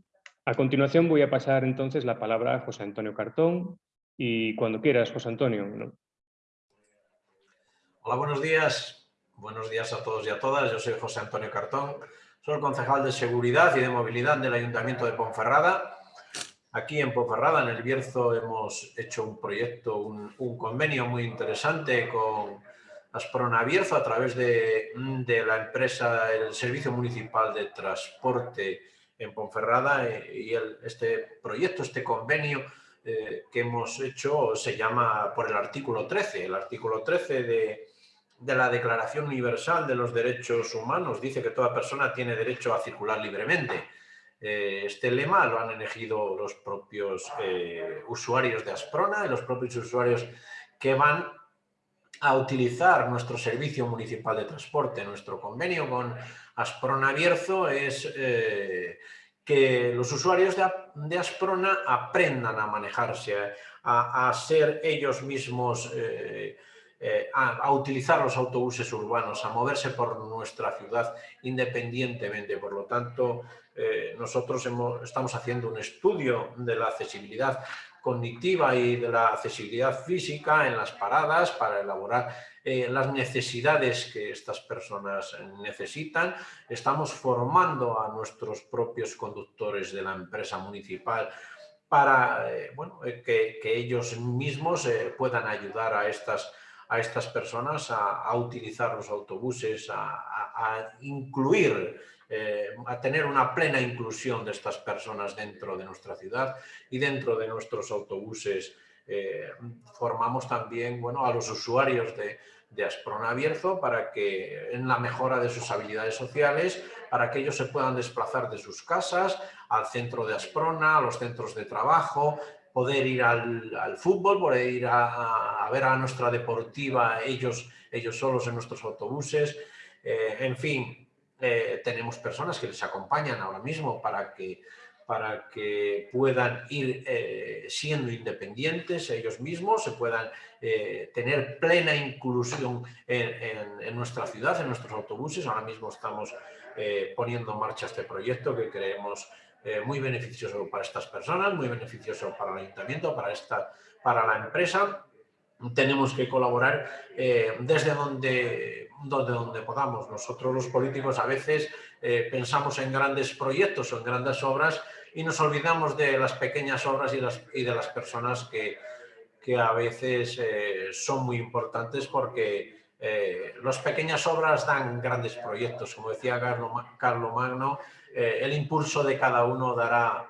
A continuación voy a pasar entonces la palabra a José Antonio Cartón y cuando quieras, José Antonio. Hola, buenos días. Buenos días a todos y a todas. Yo soy José Antonio Cartón. Soy concejal de Seguridad y de Movilidad del Ayuntamiento de Ponferrada. Aquí en Ponferrada, en el Bierzo, hemos hecho un proyecto, un, convenio muy interesante con Asprona Bierzo a través de, la empresa, el Servicio Municipal de Transporte en Ponferrada eh, y este proyecto, este convenio eh, que hemos hecho se llama por el artículo 13. El artículo 13 de, de la Declaración Universal de los Derechos Humanos dice que toda persona tiene derecho a circular libremente. Eh, este lema lo han elegido los propios eh, usuarios de Asprona y los propios usuarios que van a utilizar nuestro servicio municipal de transporte. Nuestro convenio con Asprona Bierzo es eh, que los usuarios de, Asprona aprendan a manejarse, a, ser ellos mismos eh, a, utilizar los autobuses urbanos, a moverse por nuestra ciudad independientemente. Por lo tanto, eh, nosotros estamos haciendo un estudio de la accesibilidad cognitiva y de la accesibilidad física en las paradas para elaborar eh, las necesidades que estas personas necesitan. Estamos formando a nuestros propios conductores de la empresa municipal para que, que, ellos mismos puedan ayudar a estas a estas personas a, utilizar los autobuses, a, incluir, eh, a tener una plena inclusión de estas personas dentro de nuestra ciudad y dentro de nuestros autobuses. Eh, formamos también bueno, a los usuarios de, de Asprona Abierto para que en la mejora de sus habilidades sociales, para que ellos se puedan desplazar de sus casas al centro de Asprona, a los centros de trabajo, poder ir al, fútbol, poder ir a, ver a nuestra deportiva ellos, ellos solos en nuestros autobuses. Eh, en fin, eh, tenemos personas que les acompañan ahora mismo para que, para que puedan ir eh, siendo independientes ellos mismos, se puedan tener plena inclusión en, en, nuestra ciudad, en nuestros autobuses. Ahora mismo estamos poniendo en marcha este proyecto que creemos eh, muy beneficioso para estas personas, muy beneficioso para el ayuntamiento, para, esta, para la empresa. Tenemos que colaborar eh, desde donde, donde, donde podamos. Nosotros los políticos a veces eh, pensamos en grandes proyectos o en grandes obras y nos olvidamos de las pequeñas obras y, las, y de las personas que, que a veces son muy importantes porque las pequeñas obras dan grandes proyectos. Como decía Carlos Magno, eh, el impulso de cada uno dará,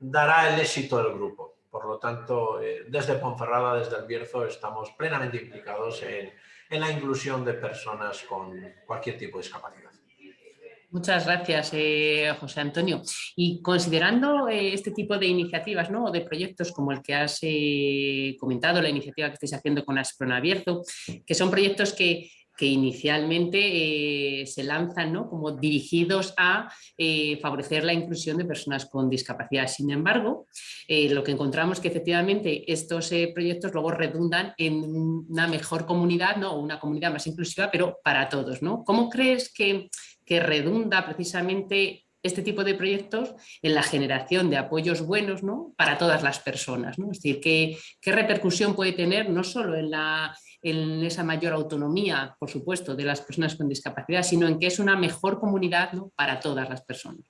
dará el éxito del grupo. Por lo tanto, eh, desde Ponferrada, desde el Bierzo, estamos plenamente implicados en, la inclusión de personas con cualquier tipo de discapacidad. Muchas gracias, eh, José Antonio. Y considerando este tipo de iniciativas ¿no? o de proyectos como el que has comentado, la iniciativa que estáis haciendo con Asprona Abierto, que son proyectos que inicialmente eh, se lanzan ¿no? como dirigidos a eh, favorecer la inclusión de personas con discapacidad. Sin embargo, eh, lo que encontramos es que efectivamente estos proyectos luego redundan en una mejor comunidad, ¿no? una comunidad más inclusiva, pero para todos. ¿no? ¿Cómo crees que, que redunda precisamente este tipo de proyectos en la generación de apoyos buenos ¿no? para todas las personas. ¿no? Es decir, ¿qué, ¿qué, repercusión puede tener no solo en la, en esa mayor autonomía, por supuesto, de las personas con discapacidad, sino en que es una mejor comunidad para todas las personas.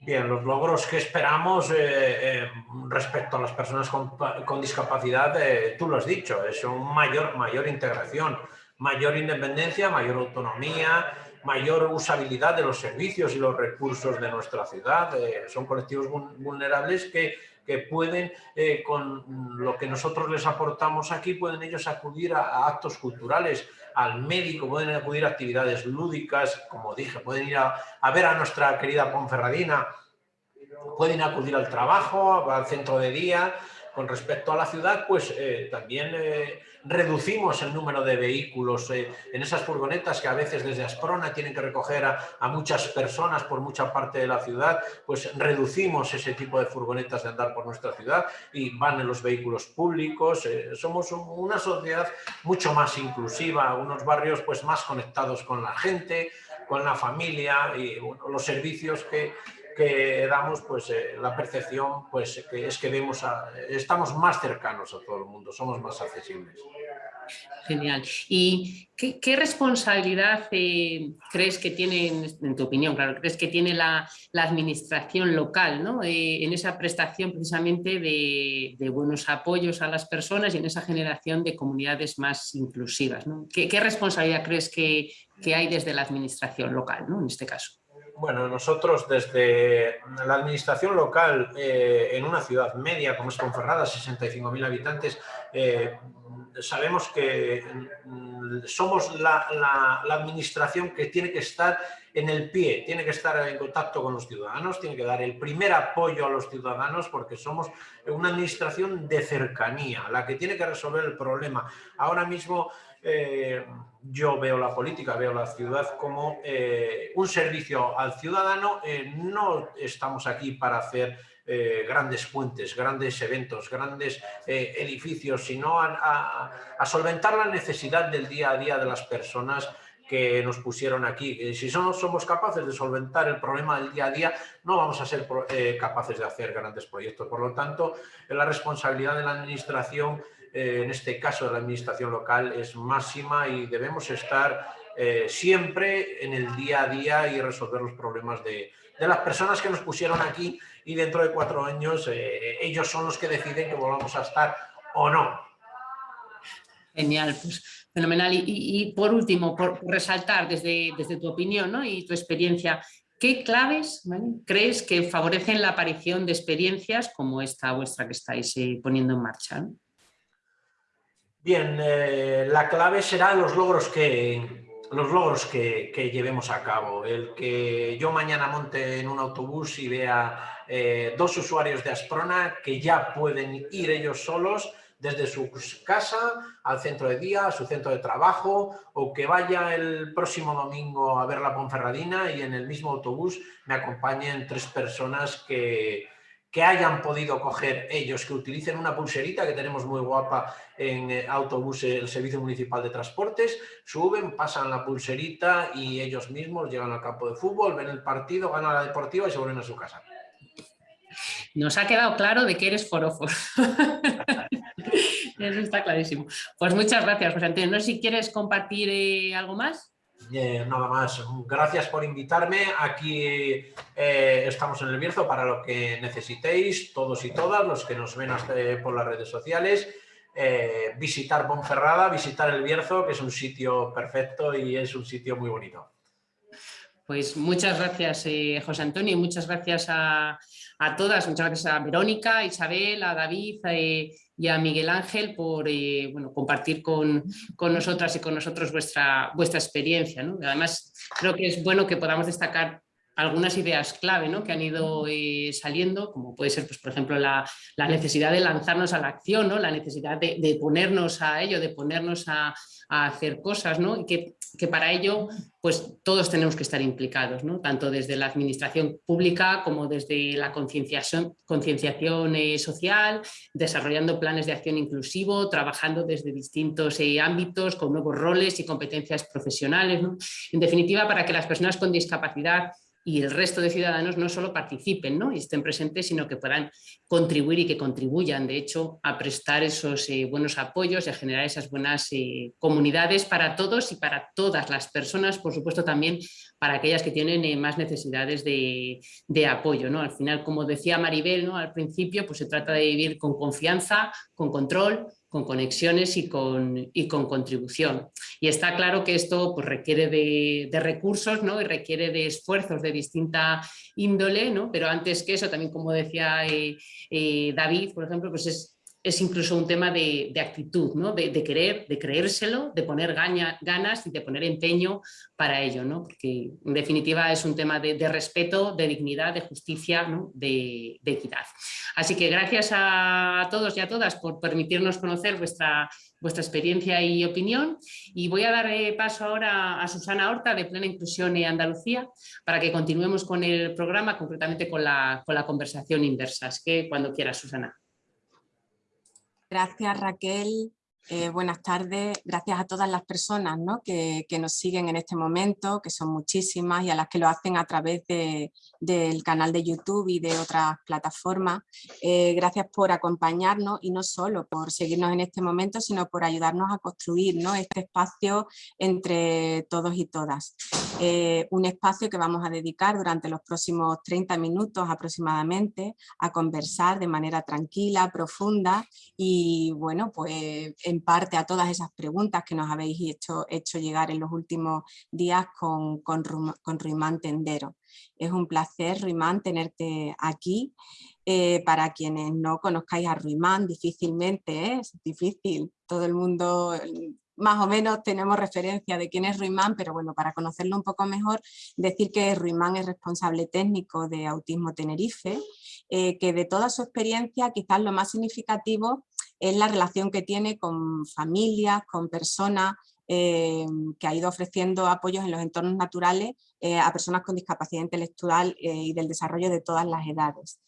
Bien, los logros que esperamos eh, eh, respecto a las personas con, discapacidad, eh, tú lo has dicho, es una mayor, mayor integración, mayor independencia, mayor autonomía, mayor usabilidad de los servicios y los recursos de nuestra ciudad. son colectivos vulnerables que que pueden, eh, con lo que nosotros les aportamos aquí, pueden ellos acudir a, actos culturales, al médico, pueden acudir a actividades lúdicas, como dije, pueden ir a, ver a nuestra querida Ponferradina, pueden acudir al trabajo, al centro de día, con respecto a la ciudad, pues eh, también eh, reducimos el número de vehículos eh, en esas furgonetas que a veces desde Asprona tienen que recoger a, muchas personas por mucha parte de la ciudad, pues reducimos ese tipo de furgonetas de andar por nuestra ciudad y van en los vehículos públicos. somos una sociedad mucho más inclusiva, unos barrios pues más conectados con la gente, con la familia y los servicios que, que damos, pues eh, la percepción pues, que es que vemos estamos más cercanos a todo el mundo, somos más accesibles. Genial. ¿Y qué, responsabilidad eh, crees que tiene, en tu opinión, claro, crees que tiene la, administración local ¿no? Eh, en esa prestación precisamente de, buenos apoyos a las personas y en esa generación de comunidades más inclusivas? ¿Qué, responsabilidad crees que, que hay desde la administración local ¿no? en este caso? Bueno, nosotros desde la administración local eh, en una ciudad media como es Ponferrada, 65.000 habitantes, eh, sabemos que mm, somos la, administración que tiene que estar en el pie, tiene que estar en contacto con los ciudadanos, tiene que dar el primer apoyo a los ciudadanos porque somos una administración de cercanía, la que tiene que resolver el problema. Ahora mismo eh, yo veo la política, veo la ciudad como eh, un servicio al ciudadano. Eh, no estamos aquí para hacer grandes puentes, grandes eventos, grandes edificios, sino a, solventar la necesidad del día a día de las personas que nos pusieron aquí. Si no somos capaces de solventar el problema del día a día, no vamos a ser capaces de hacer grandes proyectos. Por lo tanto, la responsabilidad de la Administración eh, en este caso de la administración local, es máxima y debemos estar eh, siempre en el día a día y resolver los problemas de, las personas que nos pusieron aquí y dentro de cuatro años eh, ellos son los que deciden que volvamos a estar o no. Genial, pues fenomenal. Y, por último, por resaltar desde, desde tu opinión y tu experiencia, ¿qué claves crees que favorecen la aparición de experiencias como esta vuestra que estáis poniendo en marcha? Bien, eh, la clave será los logros que, los logros que, llevemos a cabo. El que yo mañana monte en un autobús y vea eh, dos usuarios de Asprona que ya pueden ir ellos solos desde su casa al centro de día, a su centro de trabajo, o que vaya el próximo domingo a ver la Ponferradina y en el mismo autobús me acompañen tres personas que, que hayan podido coger ellos, que utilicen una pulserita que tenemos muy guapa en eh, autobuses, el Servicio Municipal de Transportes, suben, pasan la pulserita y ellos mismos llegan al campo de fútbol, ven el partido, ganan la deportiva y se vuelven a su casa. Nos ha quedado claro de que eres forofo. Eso está clarísimo. Pues muchas gracias, José Antonio. No sé si quieres compartir eh, algo más. Eh, nada más, gracias por invitarme. Aquí eh, estamos en el Bierzo para lo que necesitéis, todos y todas, los que nos ven por las redes sociales. Eh, visitar Ponferrada, visitar el Bierzo, que es un sitio perfecto y es un sitio muy bonito. Pues muchas gracias, José Antonio, y muchas gracias a, a, todas, muchas gracias a Verónica, Isabel, a David, y a Miguel Ángel por eh, bueno, compartir con, con, nosotras y con nosotros vuestra, vuestra experiencia. ¿no? Además, creo que es bueno que podamos destacar algunas ideas clave ¿no? que han ido eh, saliendo, como puede ser, pues, por ejemplo, la, la, necesidad de lanzarnos a la acción, ¿no? la necesidad de, de ponernos a ello, de ponernos a, a hacer cosas, ¿no? Y que, que, para ello pues todos tenemos que estar implicados, ¿no? Tanto desde la administración pública como desde la concienciación, eh, social, desarrollando planes de acción inclusivo, trabajando desde distintos eh, ámbitos con nuevos roles y competencias profesionales, ¿no? En definitiva, para que las personas con discapacidad y el resto de ciudadanos no solo participen ¿no? y estén presentes, sino que puedan contribuir y que contribuyan, de hecho, a prestar esos eh, buenos apoyos y a generar esas buenas eh, comunidades para todos y para todas las personas, por supuesto también para aquellas que tienen eh, más necesidades de, apoyo. ¿no? Al final, como decía Maribel ¿no? al principio, pues se trata de vivir con confianza, con control, con conexiones y con, y con contribución. Y está claro que esto pues, requiere de, recursos ¿no? y requiere de esfuerzos de distinta índole, ¿no? pero antes que eso, también como decía eh, eh, David, por ejemplo, pues es es incluso un tema de, actitud, ¿no? de, querer, de creérselo, de poner ganas y de poner empeño para ello, ¿no? porque en definitiva es un tema de, respeto, de dignidad, de justicia, de, equidad. Así que gracias a todos y a todas por permitirnos conocer vuestra, vuestra experiencia y opinión y voy a dar eh, paso ahora a Susana Horta de Plena Inclusión en Andalucía para que continuemos con el programa, concretamente con la, con la conversación inversa. Es que cuando quieras, Susana. Gracias Raquel, eh, buenas tardes, gracias a todas las personas que, nos siguen en este momento, que son muchísimas y a las que lo hacen a través del canal de YouTube y de otras plataformas. Eh, gracias por acompañarnos y no solo por seguirnos en este momento, sino por ayudarnos a construir este espacio entre todos y todas. Eh, un espacio que vamos a dedicar durante los próximos 30 minutos aproximadamente a conversar de manera tranquila, profunda y bueno, pues en parte a todas esas preguntas que nos habéis hecho, hecho llegar en los últimos días con, con, con Ruimán Tendero. Es un placer, Ruimán, tenerte aquí. Eh, para quienes no conozcáis a Ruimán, difícilmente es difícil, todo el mundo más o menos tenemos referencia de quién es Ruimán, pero bueno, para conocerlo un poco mejor, decir que Ruimán es responsable técnico de Autismo Tenerife, eh, que de toda su experiencia quizás lo más significativo es la relación que tiene con familias, con personas, eh, que ha ido ofreciendo apoyos en los entornos naturales eh, a personas con discapacidad intelectual y del desarrollo de todas las edades.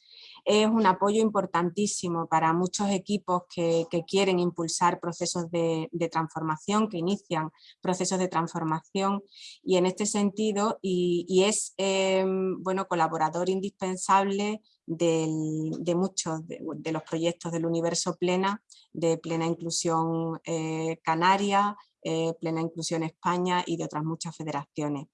Es un apoyo importantísimo para muchos equipos que, quieren impulsar procesos de, transformación, que inician procesos de transformación y en este sentido y, es em, bueno, colaborador indispensable de muchos de, los proyectos del Universo Plena, de Plena Inclusión eh, Canaria, eh, Plena Inclusión España y de otras muchas federaciones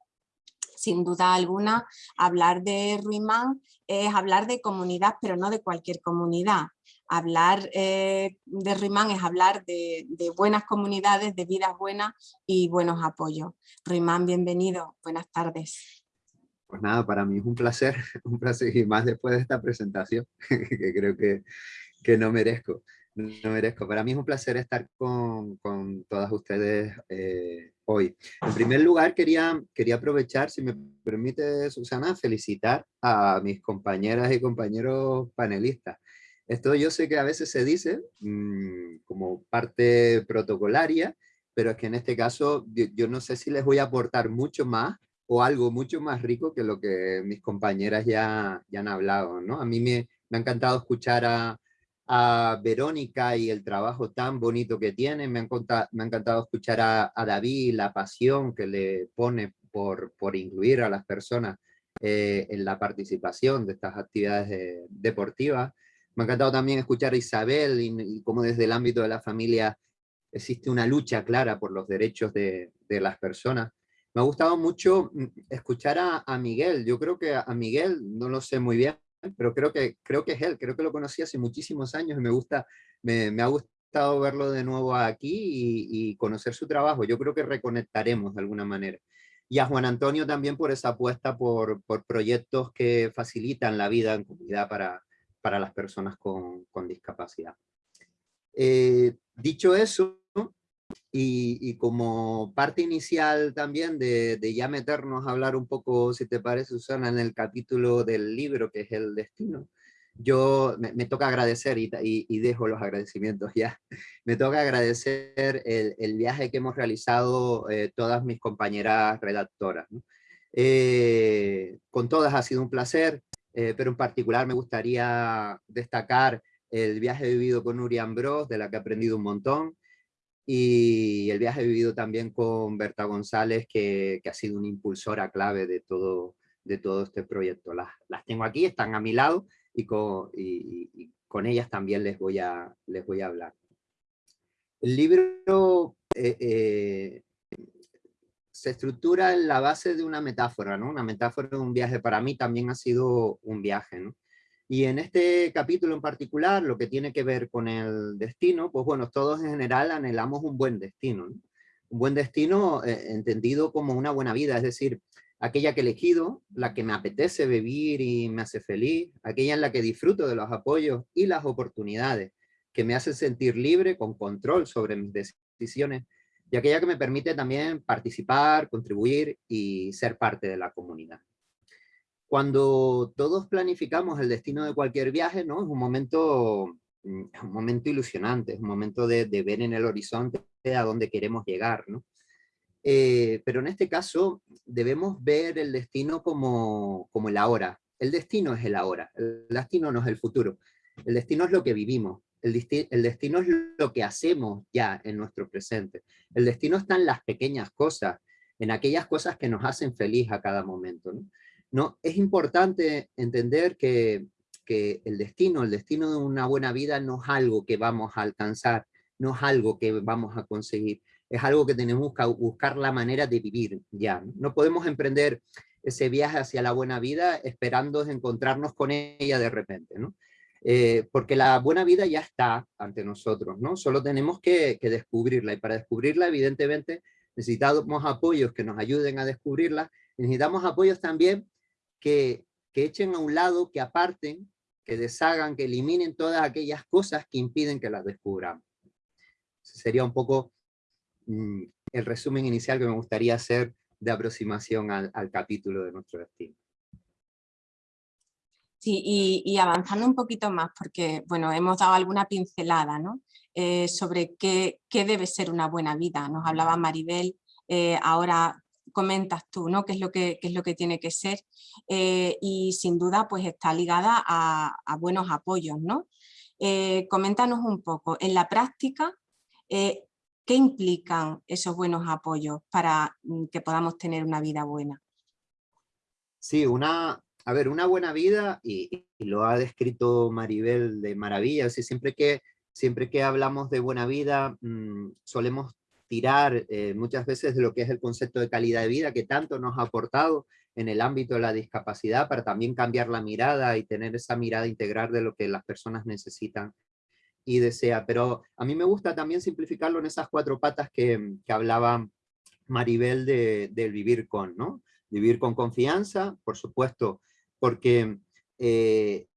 sin duda alguna, hablar de Ruimán es hablar de comunidad, pero no de cualquier comunidad. Hablar eh, de Ruimán es hablar de, buenas comunidades, de vidas buenas y buenos apoyos. Ruimán, bienvenido, buenas tardes. Pues nada, para mí es un placer, un placer y más después de esta presentación, que creo que, que no merezco no merezco. Para mí es un placer estar con, con todas ustedes eh, hoy. En primer lugar, quería, quería aprovechar, si me permite, Susana, felicitar a mis compañeras y compañeros panelistas. Esto yo sé que a veces se dice mm, como parte protocolaria, pero es que en este caso yo, no sé si les voy a aportar mucho más o algo mucho más rico que lo que mis compañeras ya, ya han hablado. ¿no? A mí me, me ha encantado escuchar a, a Verónica y el trabajo tan bonito que tiene. Me, ha encantado escuchar a, David, la pasión que le pone por, por incluir a las personas eh, en la participación de estas actividades deportivas. Me ha encantado también escuchar a Isabel y, cómo desde el ámbito de la familia existe una lucha clara por los derechos de, de las personas. Me ha gustado mucho mm, escuchar a, a, Miguel. Yo creo que a Miguel, no lo sé muy bien, pero creo que, creo que es él, creo que lo conocí hace muchísimos años y me, gusta, me, ha gustado verlo de nuevo aquí y, conocer su trabajo. Yo creo que reconectaremos de alguna manera. Y a Juan Antonio también por esa apuesta por, por proyectos que facilitan la vida en comunidad para, para las personas con, con discapacidad. Eh, dicho eso, y, como parte inicial también de, ya meternos a hablar un poco, si te parece, Susana, en el capítulo del libro que es el destino, yo me, toca agradecer y, dejo los agradecimientos ya. Me toca agradecer el, viaje que hemos realizado eh, todas mis compañeras redactoras. Eh, con todas ha sido un placer, eh, pero en particular me gustaría destacar el viaje vivido con Uri Bros, de la que he aprendido un montón, y el viaje vivido también con Berta González, que, ha sido una impulsora clave de todo, de todo este proyecto. Las, las tengo aquí, están a mi lado y con, y, con ellas también les voy a, les voy a hablar. El libro eh, eh, se estructura en la base de una metáfora, ¿no? Una metáfora de un viaje. Para mí también ha sido un viaje, ¿no? Y en este capítulo en particular, lo que tiene que ver con el destino, pues bueno, todos en general anhelamos un buen destino. Un buen destino eh, entendido como una buena vida, es decir, aquella que he elegido, la que me apetece vivir y me hace feliz, aquella en la que disfruto de los apoyos y las oportunidades que me hace sentir libre, con control sobre mis decisiones, y aquella que me permite también participar, contribuir y ser parte de la comunidad. Cuando todos planificamos el destino de cualquier viaje, ¿no? es un momento, mm, un momento ilusionante, es un momento de, ver en el horizonte a dónde queremos llegar. ¿no? Eh, pero en este caso debemos ver el destino como, como el ahora. El destino es el ahora, el destino no es el futuro. El destino es lo que vivimos, el, destino es lo que hacemos ya en nuestro presente. El destino está en las pequeñas cosas, en aquellas cosas que nos hacen feliz a cada momento. ¿no? No, es importante entender que, el destino, el destino de una buena vida no es algo que vamos a alcanzar, no es algo que vamos a conseguir, es algo que tenemos que buscar la manera de vivir ya. No, podemos emprender ese viaje hacia la buena vida esperando encontrarnos con ella de repente, ¿no? Eh, porque la buena vida ya está ante nosotros, ¿no? Solo tenemos que, que, descubrirla, y para descubrirla, evidentemente, necesitamos apoyos que nos ayuden a descubrirla, necesitamos apoyos también que, echen a un lado, que aparten, que deshagan, que eliminen todas aquellas cosas que impiden que las descubramos. Ese sería un poco mm, el resumen inicial que me gustaría hacer de aproximación al, capítulo de nuestro destino. Sí, y, avanzando un poquito más, porque bueno, hemos dado alguna pincelada ¿no? Eh, sobre qué, debe ser una buena vida. Nos hablaba Maribel, eh, ahora comentas tú, ¿no? ¿Qué es lo que, es lo que tiene que ser? Eh, y sin duda pues está ligada a, buenos apoyos, ¿no? Eh, coméntanos un poco, en la práctica, eh, ¿qué implican esos buenos apoyos para mm, que podamos tener una vida buena? Sí, una, a ver, una buena vida, y, lo ha descrito Maribel de maravilla, siempre que, siempre que hablamos de buena vida, mm, solemos tirar eh, muchas veces de lo que es el concepto de calidad de vida que tanto nos ha aportado en el ámbito de la discapacidad para también cambiar la mirada y tener esa mirada integral de lo que las personas necesitan y desean. Pero a mí me gusta también simplificarlo en esas cuatro patas que, que hablaba Maribel de, del vivir con, ¿no? Vivir con confianza, por supuesto, porque eh,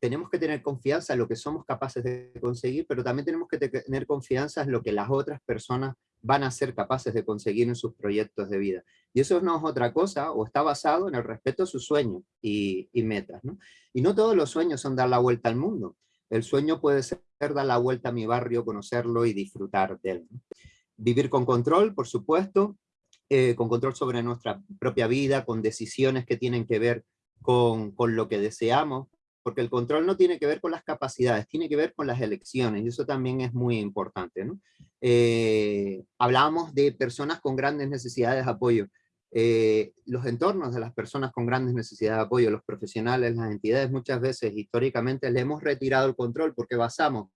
tenemos que tener confianza en lo que somos capaces de conseguir, pero también tenemos que tener confianza en lo que las otras personas van a ser capaces de conseguir en sus proyectos de vida. Y eso no es otra cosa, o está basado en el respeto a sus sueños y, metas. ¿no? Y no todos los sueños son dar la vuelta al mundo. El sueño puede ser dar la vuelta a mi barrio, conocerlo y disfrutar de él. Vivir con control, por supuesto, eh, con control sobre nuestra propia vida, con decisiones que tienen que ver con lo que deseamos, porque el control no tiene que ver con las capacidades, tiene que ver con las elecciones, y eso también es muy importante. ¿no? Eh, hablábamos de personas con grandes necesidades de apoyo. Eh, los entornos de las personas con grandes necesidades de apoyo, los profesionales, las entidades, muchas veces históricamente le hemos retirado el control porque basamos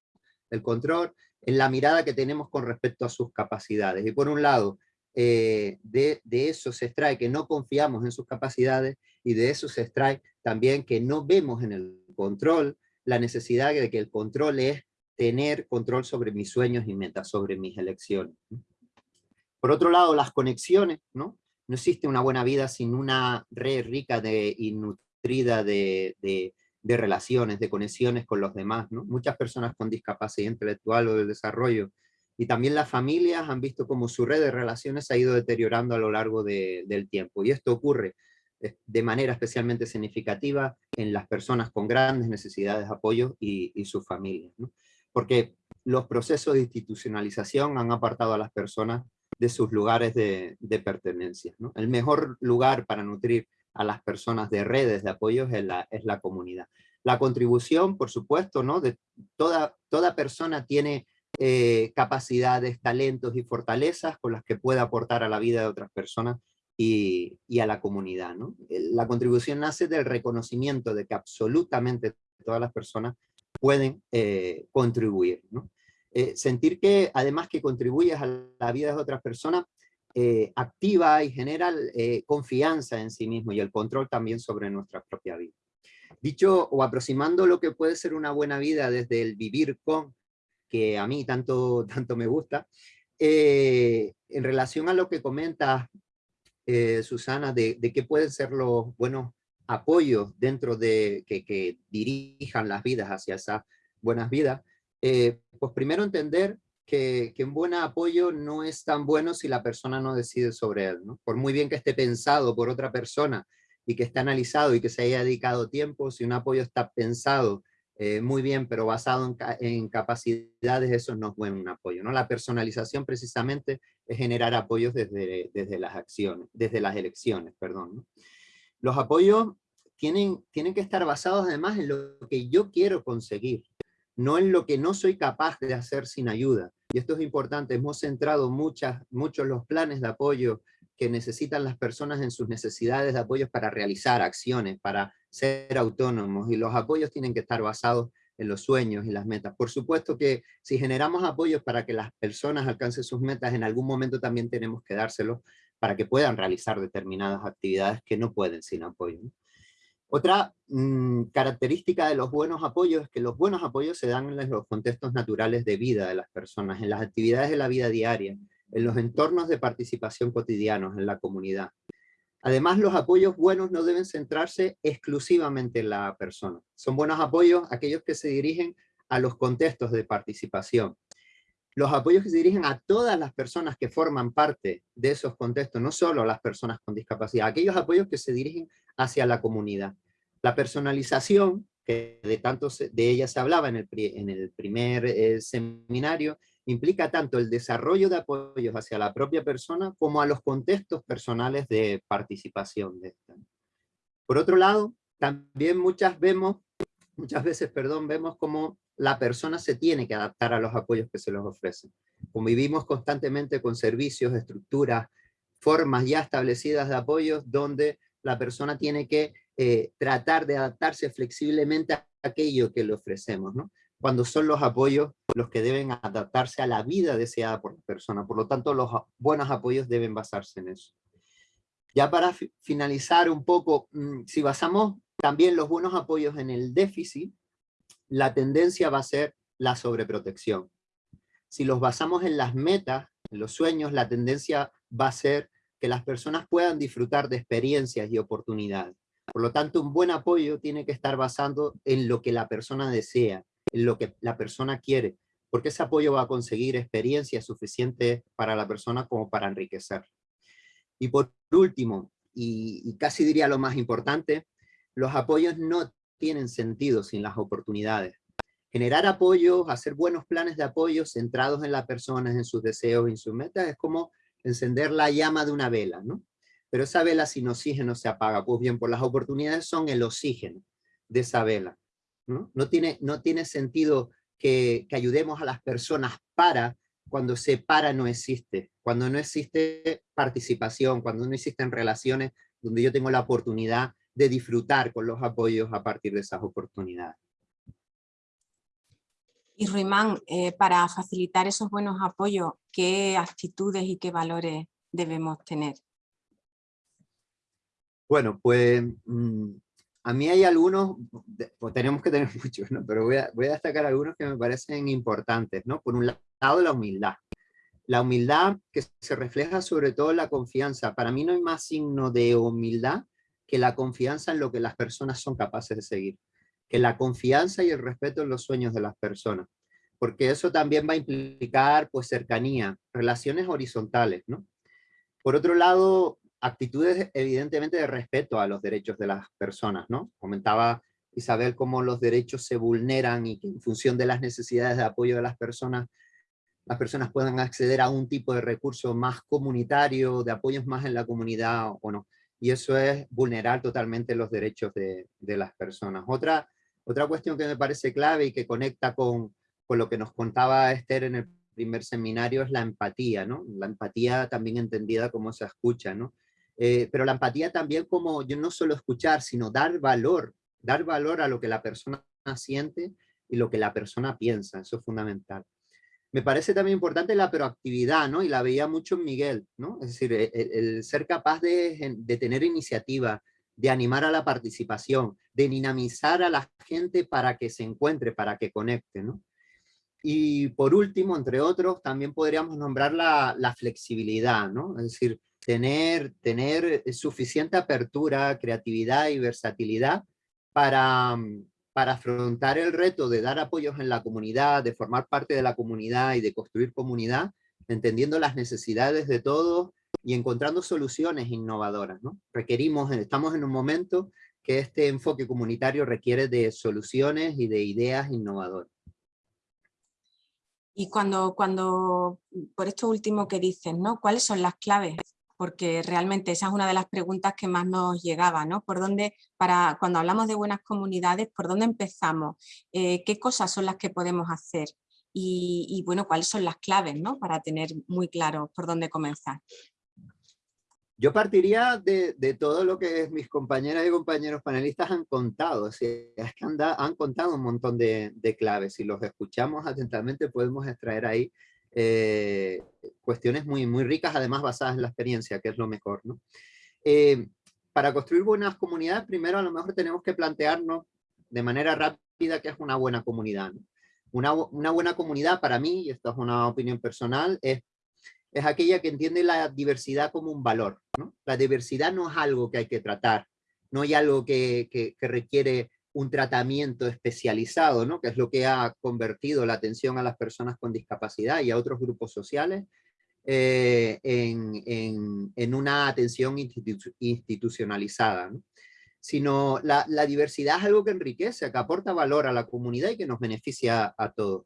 el control en la mirada que tenemos con respecto a sus capacidades. Y por un lado, eh, de, de, eso se extrae que no confiamos en sus capacidades y de eso se extrae también que no vemos en el control la necesidad de que el control es tener control sobre mis sueños y metas, sobre mis elecciones. Por otro lado, las conexiones, ¿no? No existe una buena vida sin una red rica de, y nutrida de, de, de relaciones, de conexiones con los demás, ¿no? Muchas personas con discapacidad intelectual o del desarrollo y también las familias han visto cómo su red de relaciones se ha ido deteriorando a lo largo del tiempo. Y esto ocurre eh, de manera especialmente significativa en las personas con grandes necesidades de apoyo y, sus familias. Porque los procesos de institucionalización han apartado a las personas de sus lugares de, pertenencia. El mejor lugar para nutrir a las personas de redes de apoyo es la, es la comunidad. La contribución, por supuesto, ¿no? de toda, toda persona tiene eh, capacidades, talentos y fortalezas con las que puede aportar a la vida de otras personas y, a la comunidad. La contribución nace del reconocimiento de que absolutamente todas las personas pueden eh, contribuir. Eh, sentir que además que contribuyes a la vida de otras personas, activa y genera confianza en sí mismo y el control también sobre nuestra propia vida. Dicho o aproximando lo que puede ser una buena vida desde el vivir con que a mí tanto, tanto me gusta. Eh, en relación a lo que comenta eh, Susana de, de, qué pueden ser los buenos apoyos dentro de que, que, dirijan las vidas hacia esas buenas vidas, Eh, pues primero entender que, un buen apoyo no es tan bueno si la persona no decide sobre él. ¿no? Por muy bien que esté pensado por otra persona y que esté analizado y que se haya dedicado tiempo, si un apoyo está pensado eh, muy bien, pero basado en, capacidades, eso no es buen apoyo. ¿no? La personalización precisamente es generar apoyos desde, desde las acciones, desde las elecciones, perdón. Los apoyos tienen, tienen que estar basados además en lo que yo quiero conseguir, no en lo que no soy capaz de hacer sin ayuda. Y esto es importante, hemos centrado muchas, muchos los planes de apoyo que necesitan las personas en sus necesidades de apoyo para realizar acciones, para ser autónomos, y los apoyos tienen que estar basados en los sueños y las metas. Por supuesto que si generamos apoyos para que las personas alcancen sus metas, en algún momento también tenemos que dárselos para que puedan realizar determinadas actividades que no pueden sin apoyo. Otra mm, característica de los buenos apoyos es que los buenos apoyos se dan en los contextos naturales de vida de las personas, en las actividades de la vida diaria, en los entornos de participación cotidianos en la comunidad. Además, los apoyos buenos no deben centrarse exclusivamente en la persona. Son buenos apoyos aquellos que se dirigen a los contextos de participación. Los apoyos que se dirigen a todas las personas que forman parte de esos contextos, no solo a las personas con discapacidad, aquellos apoyos que se dirigen hacia la comunidad. La personalización, que de tanto de ella se hablaba en el, en el primer eh, seminario, implica tanto el desarrollo de apoyos hacia la propia persona como a los contextos personales de participación de esta. Por otro lado, también muchas, vemos, muchas veces perdón, vemos como la persona se tiene que adaptar a los apoyos que se les ofrecen. Convivimos constantemente con servicios, estructuras, formas ya establecidas de apoyos donde la persona tiene que eh, tratar de adaptarse flexiblemente a aquello que le ofrecemos, cuando son los apoyos los que deben adaptarse a la vida deseada por la persona. Por lo tanto, los buenos apoyos deben basarse en eso. Ya para finalizar un poco, mm, si basamos también los buenos apoyos en el déficit, la tendencia va a ser la sobreprotección. Si los basamos en las metas, en los sueños, la tendencia va a ser que las personas puedan disfrutar de experiencias y oportunidades. Por lo tanto, un buen apoyo tiene que estar basado en lo que la persona desea, en lo que la persona quiere, porque ese apoyo va a conseguir experiencia suficiente para la persona como para enriquecer. Y por último, y, casi diría lo más importante, los apoyos no tienen sentido sin las oportunidades. Generar apoyos, hacer buenos planes de apoyo centrados en las personas, en sus deseos y en sus metas, es como encender la llama de una vela, ¿no? Pero esa vela sin oxígeno se apaga. Pues bien, por las oportunidades son el oxígeno de esa vela. ¿no? tiene, no tiene sentido que, ayudemos a las personas para cuando se para no existe, cuando no existe participación, cuando no existen relaciones donde yo tengo la oportunidad de disfrutar con los apoyos a partir de esas oportunidades. Y Ruimán, eh, para facilitar esos buenos apoyos, ¿qué actitudes y qué valores debemos tener? Bueno, pues mm, a mí hay algunos, pues tenemos que tener muchos, ¿no? pero voy a, destacar algunos que me parecen importantes. ¿no? Por un lado, la humildad. La humildad que se refleja sobre todo en la confianza. Para mí no hay más signo de humildad que la confianza en lo que las personas son capaces de seguir. Que la confianza y el respeto en los sueños de las personas. Porque eso también va a implicar pues, cercanía, relaciones horizontales. ¿no? Por otro lado, actitudes evidentemente de respeto a los derechos de las personas, ¿no? Comentaba Isabel cómo los derechos se vulneran y que en función de las necesidades de apoyo de las personas, las personas puedan acceder a un tipo de recurso más comunitario, de apoyos más en la comunidad o no. Y eso es vulnerar totalmente los derechos de, las personas. Otra, otra cuestión que me parece clave y que conecta con, con lo que nos contaba Esther en el primer seminario es la empatía, ¿no? La empatía también entendida como se escucha, ¿no? Eh, pero la empatía también como yo no solo escuchar, sino dar valor, dar valor a lo que la persona siente y lo que la persona piensa, eso es fundamental. Me parece también importante la proactividad, ¿no? Y la veía mucho en Miguel, ¿no? Es decir, e, e, el, ser capaz de, de, tener iniciativa, de animar a la participación, de dinamizar a la gente para que se encuentre, para que conecte, ¿no? Y por último, entre otros, también podríamos nombrar la, la flexibilidad, ¿no? Es decir, tener, tener suficiente apertura, creatividad y versatilidad para, para afrontar el reto de dar apoyos en la comunidad, de formar parte de la comunidad y de construir comunidad, entendiendo las necesidades de todos y encontrando soluciones innovadoras. ¿no? Requerimos, estamos en un momento que este enfoque comunitario requiere de soluciones y de ideas innovadoras. Y cuando, cuando, por esto último que dicen, ¿no? ¿Cuáles son las claves? Porque realmente esa es una de las preguntas que más nos llegaba, ¿no? ¿Por dónde, para, cuando hablamos de buenas comunidades, ¿por dónde empezamos? Eh, ¿Qué cosas son las que podemos hacer? Y, bueno, ¿cuáles son las claves, ¿no? Para tener muy claro por dónde comenzar. Yo partiría de, de, todo lo que mis compañeras y compañeros panelistas han contado. es que han, contado un montón de, de, claves. Si los escuchamos atentamente podemos extraer ahí eh, cuestiones muy, muy ricas, además basadas en la experiencia, que es lo mejor. ¿no? Eh, para construir buenas comunidades, primero a lo mejor tenemos que plantearnos de manera rápida qué es una buena comunidad. Una, una buena comunidad para mí, y esto es una opinión personal, es es aquella que entiende la diversidad como un valor. La diversidad no es algo que hay que tratar, no hay algo que, que, requiere un tratamiento especializado, ¿no? que es lo que ha convertido la atención a las personas con discapacidad y a otros grupos sociales eh, en, en, una atención institu institucionalizada. ¿no? Sino la, la, diversidad es algo que enriquece, que aporta valor a la comunidad y que nos beneficia a todos.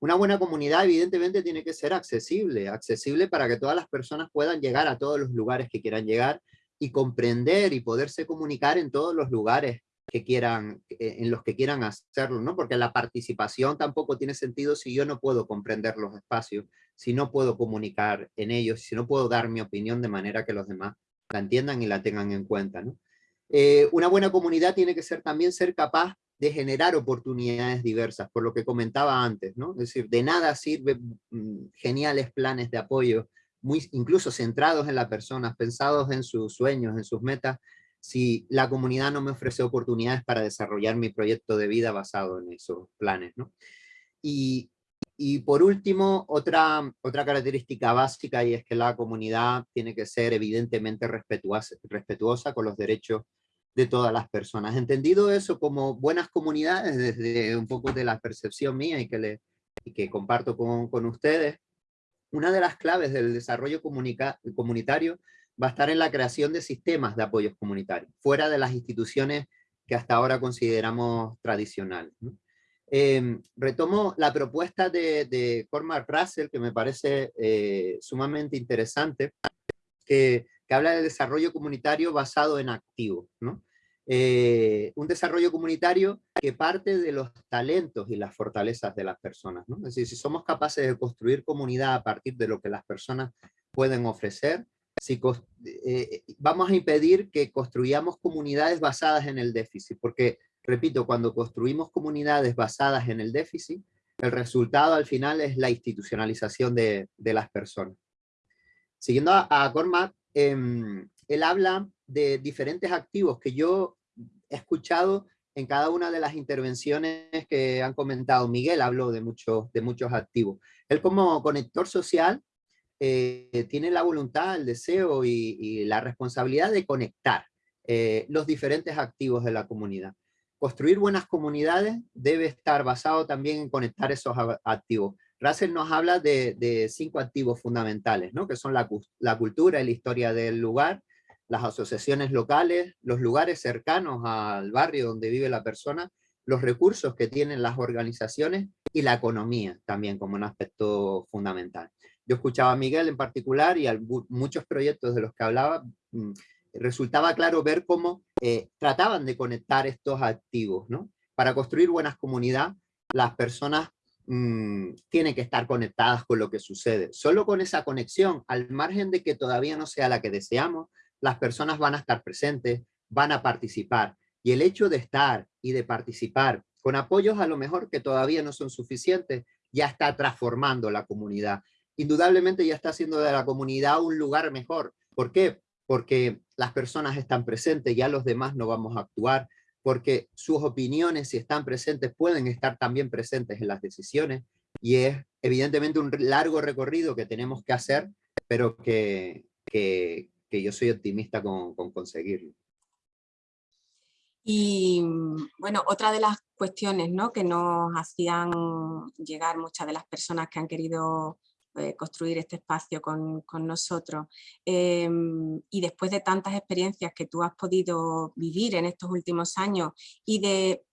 Una buena comunidad evidentemente tiene que ser accesible, accesible para que todas las personas puedan llegar a todos los lugares que quieran llegar y comprender y poderse comunicar en todos los lugares quieran, eh, en los que quieran hacerlo, ¿no? Porque la participación tampoco tiene sentido si yo no puedo comprender los espacios, si no puedo comunicar en ellos, si no puedo dar mi opinión de manera que los demás la entiendan y la tengan en cuenta, ¿no? Eh, una buena comunidad tiene que ser también ser capaz de generar oportunidades diversas, por lo que comentaba antes, ¿no? Es decir, de nada sirve mm, geniales planes de apoyo, muy, incluso centrados en la persona, pensados en sus sueños, en sus metas, si la comunidad no me ofrece oportunidades para desarrollar mi proyecto de vida basado en esos planes, ¿no? Y, y por último, otra, otra característica básica y es que la comunidad tiene que ser evidentemente respetuosa, respetuosa con los derechos de todas las personas. Entendido eso como buenas comunidades desde un poco de la percepción mía y que, le, que comparto con, con, ustedes, una de las claves del desarrollo comunitario va a estar en la creación de sistemas de apoyos comunitarios, fuera de las instituciones que hasta ahora consideramos tradicionales. Eh, retomo la propuesta de, de, Cormac Russell, que me parece eh, sumamente interesante, que, que, habla del desarrollo comunitario basado en activos. ¿no? Eh, un desarrollo comunitario que parte de los talentos y las fortalezas de las personas. ¿no? Es decir, si somos capaces de construir comunidad a partir de lo que las personas pueden ofrecer, si, eh, vamos a impedir que construyamos comunidades basadas en el déficit, porque, repito, cuando construimos comunidades basadas en el déficit, el resultado al final es la institucionalización de, las personas. Siguiendo a, a eh, él habla de diferentes activos que yo he escuchado en cada una de las intervenciones que han comentado. Miguel habló de muchos, de muchos activos. Él como conector social eh, tiene la voluntad, el deseo y, la responsabilidad de conectar eh, los diferentes activos de la comunidad. Construir buenas comunidades debe estar basado también en conectar esos activos. Russell nos habla de, de cinco activos fundamentales, ¿no? que son la, la cultura y la historia del lugar, las asociaciones locales, los lugares cercanos al barrio donde vive la persona, los recursos que tienen las organizaciones y la economía también como un aspecto fundamental. Yo escuchaba a Miguel en particular y a muchos proyectos de los que hablaba, mm, resultaba claro ver cómo eh, trataban de conectar estos activos. ¿no? Para construir buenas comunidades, las personas mmm, tienen que estar conectadas con lo que sucede. Solo con esa conexión, al margen de que todavía no sea la que deseamos, las personas van a estar presentes, van a participar. Y el hecho de estar y de participar con apoyos a lo mejor que todavía no son suficientes, ya está transformando la comunidad. Indudablemente ya está haciendo de la comunidad un lugar mejor. ¿Por qué? Porque las personas están presentes, ya los demás no vamos a actuar, porque sus opiniones, si están presentes, pueden estar también presentes en las decisiones, y es evidentemente un largo recorrido que tenemos que hacer, pero que, que, yo soy optimista con, con conseguirlo. Y bueno, otra de las cuestiones ¿no? que nos hacían llegar muchas de las personas que han querido eh, construir este espacio con, nosotros. Em, y después de tantas experiencias que tú has podido vivir en estos últimos años y de,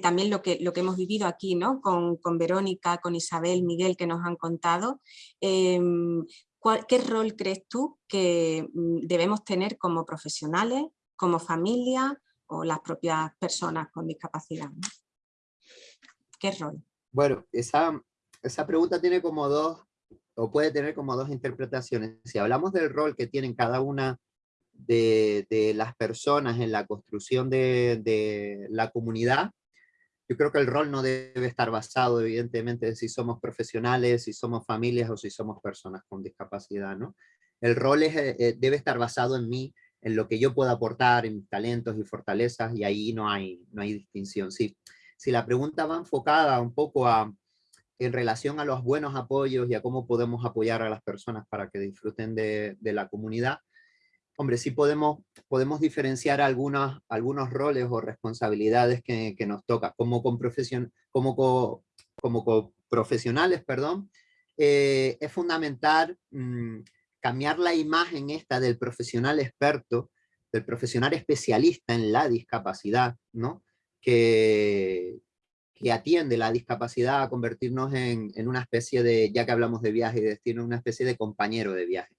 también lo que, lo que hemos vivido aquí ¿no? con, Verónica, con Isabel, Miguel que nos han contado, em, ¿qué rol crees tú que mm, debemos tener como profesionales, como familia o las propias personas con discapacidad? ¿Qué rol? Bueno, esa, esa pregunta tiene como dos, o puede tener como dos interpretaciones. Si hablamos del rol que tienen cada una de, las personas en la construcción de, la comunidad, yo creo que el rol no debe estar basado evidentemente en si somos profesionales, si somos familias o si somos personas con discapacidad. ¿no? El rol es, eh, eh, debe estar basado en mí, en lo que yo puedo aportar, en mis talentos y fortalezas, y ahí no hay, no hay distinción. Sí, si la pregunta va enfocada un poco a, en relación a los buenos apoyos y a cómo podemos apoyar a las personas para que disfruten de, la comunidad, hombre, sí podemos, podemos diferenciar algunos, algunos roles o responsabilidades que, nos toca. Como, con profesion, como, como profesionales, perdón, eh, es fundamental mm, cambiar la imagen esta del profesional experto, del profesional especialista en la discapacidad, ¿no? Que, que atiende la discapacidad a convertirnos en, una especie de, ya que hablamos de viaje y destino, una especie de compañero de viaje,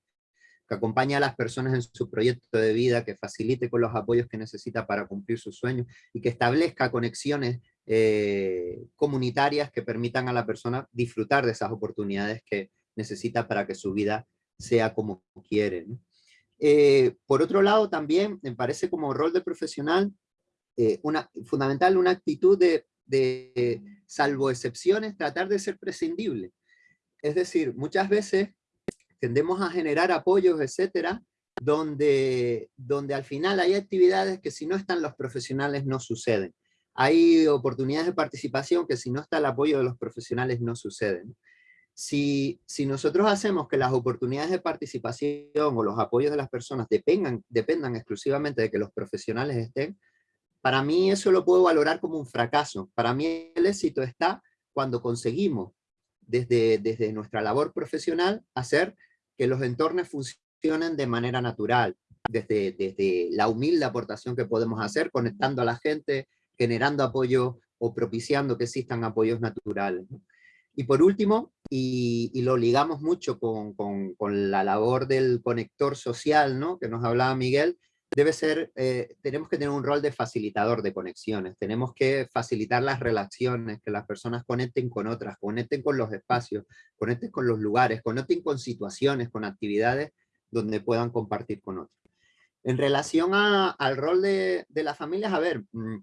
que acompaña a las personas en su proyecto de vida, que facilite con los apoyos que necesita para cumplir sus sueños y que establezca conexiones eh, comunitarias que permitan a la persona disfrutar de esas oportunidades que necesita para que su vida sea como quiere. Eh, por otro lado, también me parece como rol de profesional eh, una, fundamental una actitud de de, salvo excepciones, tratar de ser prescindible. Es decir, muchas veces tendemos a generar apoyos, etcétera, donde, donde al final hay actividades que si no están los profesionales no suceden. Hay oportunidades de participación que si no está el apoyo de los profesionales no suceden. Si, si nosotros hacemos que las oportunidades de participación o los apoyos de las personas dependan, dependan exclusivamente de que los profesionales estén, para mí eso lo puedo valorar como un fracaso. Para mí el éxito está cuando conseguimos desde, desde nuestra labor profesional hacer que los entornos funcionen de manera natural, desde, desde la humilde aportación que podemos hacer, conectando a la gente, generando apoyo o propiciando que existan apoyos naturales. Y por último, y, lo ligamos mucho con, con, con, la labor del conector social, ¿no? que nos hablaba Miguel, debe ser, eh, tenemos que tener un rol de facilitador de conexiones, tenemos que facilitar las relaciones, que las personas conecten con otras, conecten con los espacios, conecten con los lugares, conecten con situaciones, con actividades donde puedan compartir con otros. En relación al rol de, de las familias, a ver, mm,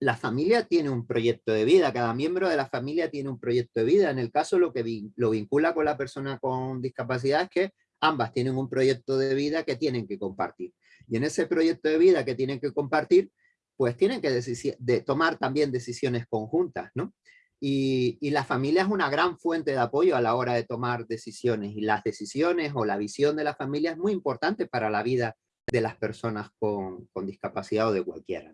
la familia tiene un proyecto de vida, cada miembro de la familia tiene un proyecto de vida. En el caso lo que lo vincula con la persona con discapacidad es que ambas tienen un proyecto de vida que tienen que compartir. Y en ese proyecto de vida que tienen que compartir, pues tienen que de tomar también decisiones conjuntas, ¿no? Y, y, la familia es una gran fuente de apoyo a la hora de tomar decisiones y las decisiones o la visión de la familia es muy importante para la vida de las personas con, con discapacidad o de cualquiera.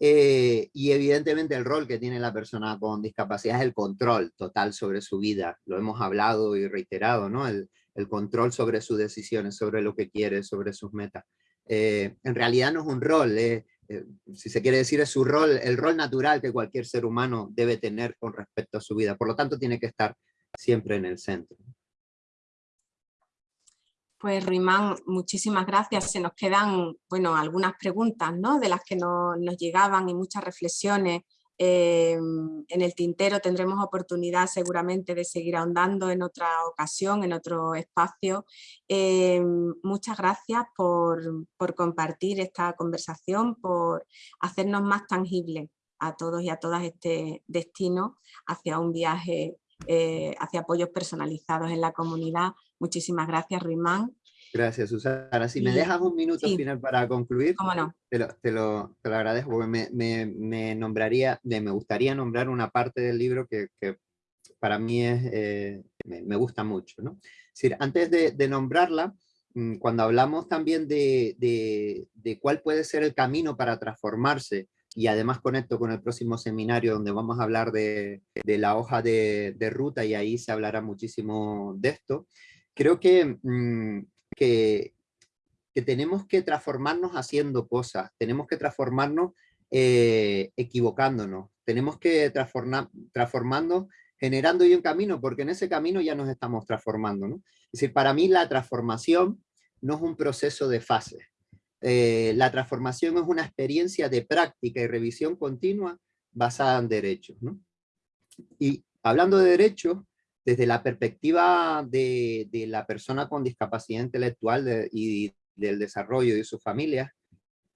Eh, y evidentemente el rol que tiene la persona con discapacidad es el control total sobre su vida. Lo hemos hablado y reiterado, ¿no? El, el control sobre sus decisiones, sobre lo que quiere, sobre sus metas. Eh, en realidad no es un rol, eh, eh, si se quiere decir es su rol, el rol natural que cualquier ser humano debe tener con respecto a su vida, por lo tanto tiene que estar siempre en el centro. Pues Ruimán, muchísimas gracias. Se nos quedan bueno, algunas preguntas ¿no? de las que nos llegaban y muchas reflexiones Em, en el tintero tendremos oportunidad seguramente de seguir ahondando en otra ocasión, en otro espacio. Em, muchas gracias por, compartir esta conversación, por hacernos más tangible a todos y a todas este destino hacia un viaje, eh, hacia apoyos personalizados en la comunidad. Muchísimas gracias, Ruimán. Gracias, Susana. Si me dejas un minuto final para concluir, ¿Cómo no? te, lo, te, lo, te, lo, agradezco, porque me, me, me nombraría, me, gustaría nombrar una parte del libro que, que para mí es, eh, me, gusta mucho. ¿no? Es decir, antes de, de, nombrarla, mm, cuando hablamos también de, de, de, cuál puede ser el camino para transformarse y además conecto con el próximo seminario donde vamos a hablar de, la hoja de, ruta y ahí se hablará muchísimo de esto, creo que, mm, que, tenemos que transformarnos haciendo cosas, tenemos que transformarnos eh, equivocándonos, tenemos que transformar, transformarnos generando un camino, porque en ese camino ya nos estamos transformando. ¿no? Es decir, para mí la transformación no es un proceso de fases, eh, la transformación es una experiencia de práctica y revisión continua basada en derechos. Y hablando de derechos, desde la perspectiva de, la persona con discapacidad intelectual y del desarrollo de sus familias,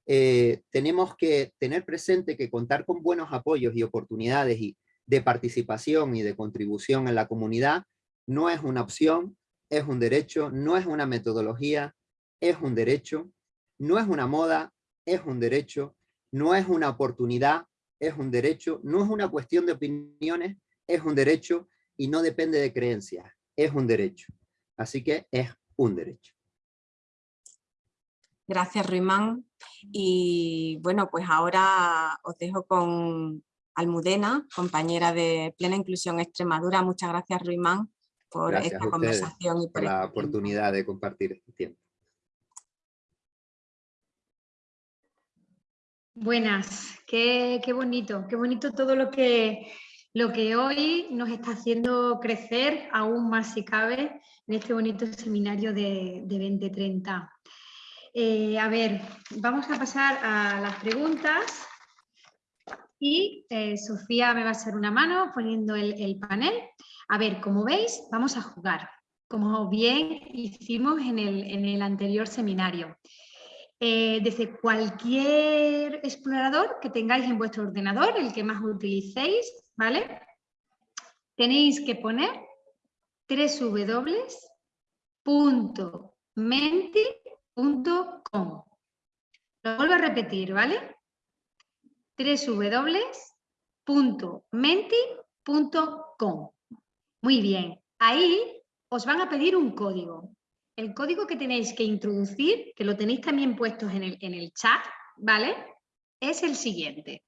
eh, tenemos que tener presente que contar con buenos apoyos y oportunidades y de participación y de contribución en la comunidad no es una opción, es un derecho, no es una metodología, es un derecho no es una moda, es un derecho, no es una oportunidad, es un derecho, no es una cuestión de opiniones, es un derecho y no depende de creencias, es un derecho. Así que es un derecho. Gracias, Ruimán. Y bueno, pues ahora os dejo con Almudena, compañera de Plena Inclusión Extremadura. Muchas gracias, Ruimán, por esta conversación y por la este oportunidad de compartir este tiempo. Buenas, qué, bonito, qué bonito todo lo que, lo que hoy nos está haciendo crecer aún más si cabe en este bonito seminario de, 2030. Eh, a ver, vamos a pasar a las preguntas y eh, Sofía me va a hacer una mano poniendo el, panel. A ver, como veis, vamos a jugar, como bien hicimos en el, en el anterior seminario. Eh, desde cualquier explorador que tengáis en vuestro ordenador, el que más utilicéis, ¿vale? Tenéis que poner www.menti.com. Lo vuelvo a repetir, ¿vale? www.menti.com. Muy bien, ahí os van a pedir un código el código que tenéis que introducir, que lo tenéis también puestos en el, en el chat, ¿vale? Es el siguiente.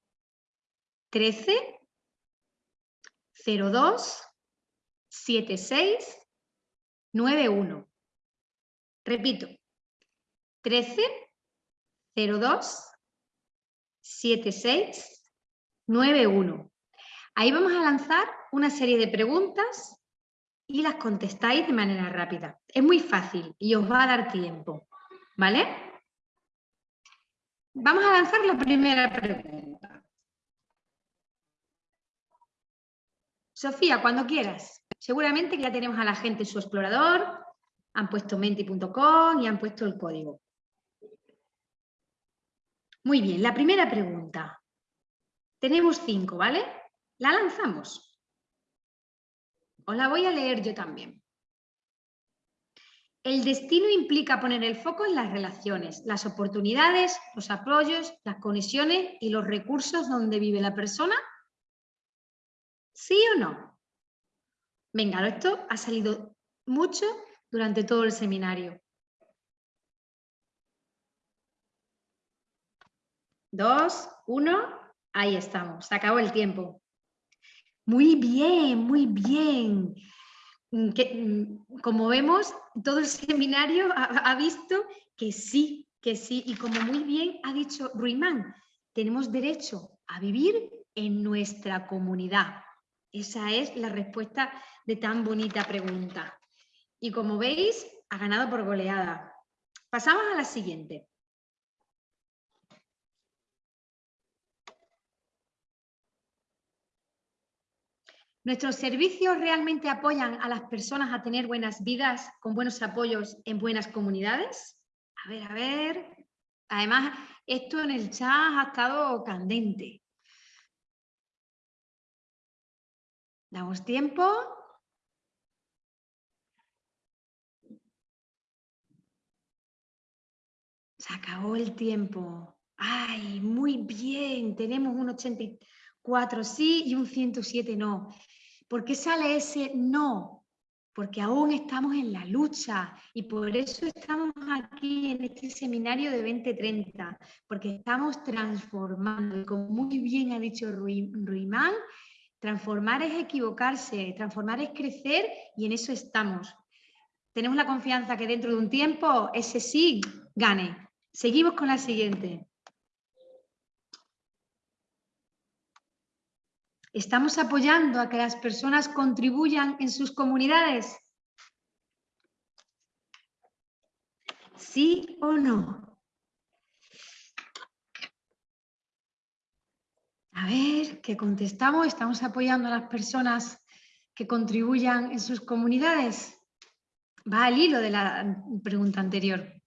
13 02 76 91. Repito. 13 02 76 91. Ahí vamos a lanzar una serie de preguntas y las contestáis de manera rápida. Es muy fácil y os va a dar tiempo, ¿vale? Vamos a lanzar la primera pregunta. Sofía, cuando quieras. Seguramente que ya tenemos a la gente en su explorador, han puesto menti.com y han puesto el código. Muy bien, la primera pregunta. Tenemos cinco, ¿vale? La lanzamos. Os la voy a leer yo también. El destino implica poner el foco en las relaciones, las oportunidades, los apoyos, las conexiones y los recursos donde vive la persona. ¿Sí o no? Venga, esto ha salido mucho durante todo el seminario. Dos, uno, ahí estamos, se acabó el tiempo. Muy bien, muy bien. Mm, mm, como vemos, todo el seminario ha, visto que sí, que sí. Y como muy bien ha dicho Ruimán, tenemos derecho a vivir en nuestra comunidad. Esa es la respuesta de tan bonita pregunta. Y como veis, ha ganado por goleada. Pasamos a la siguiente. ¿Nuestros servicios realmente apoyan a las personas a tener buenas vidas con buenos apoyos en buenas comunidades? A ver, a ver. Además, esto en el chat ha estado candente. Damos tiempo. Se acabó el tiempo. ¡Ay, muy bien! Tenemos un 84 sí y un 107 no. ¿Por qué sale ese no? porque aún estamos en la lucha y por eso estamos aquí en este seminario de 2030, porque estamos transformando, y como muy bien ha dicho Ruimán, transformar es equivocarse, transformar es crecer y en eso estamos. Tenemos la confianza que dentro de un tiempo ese sí gane. Seguimos con la siguiente. ¿Estamos apoyando a que las personas contribuyan en sus comunidades? ¿Sí o no? A ver, ¿qué contestamos? ¿Estamos apoyando a las personas que contribuyan en sus comunidades? Va al hilo de la pregunta anterior.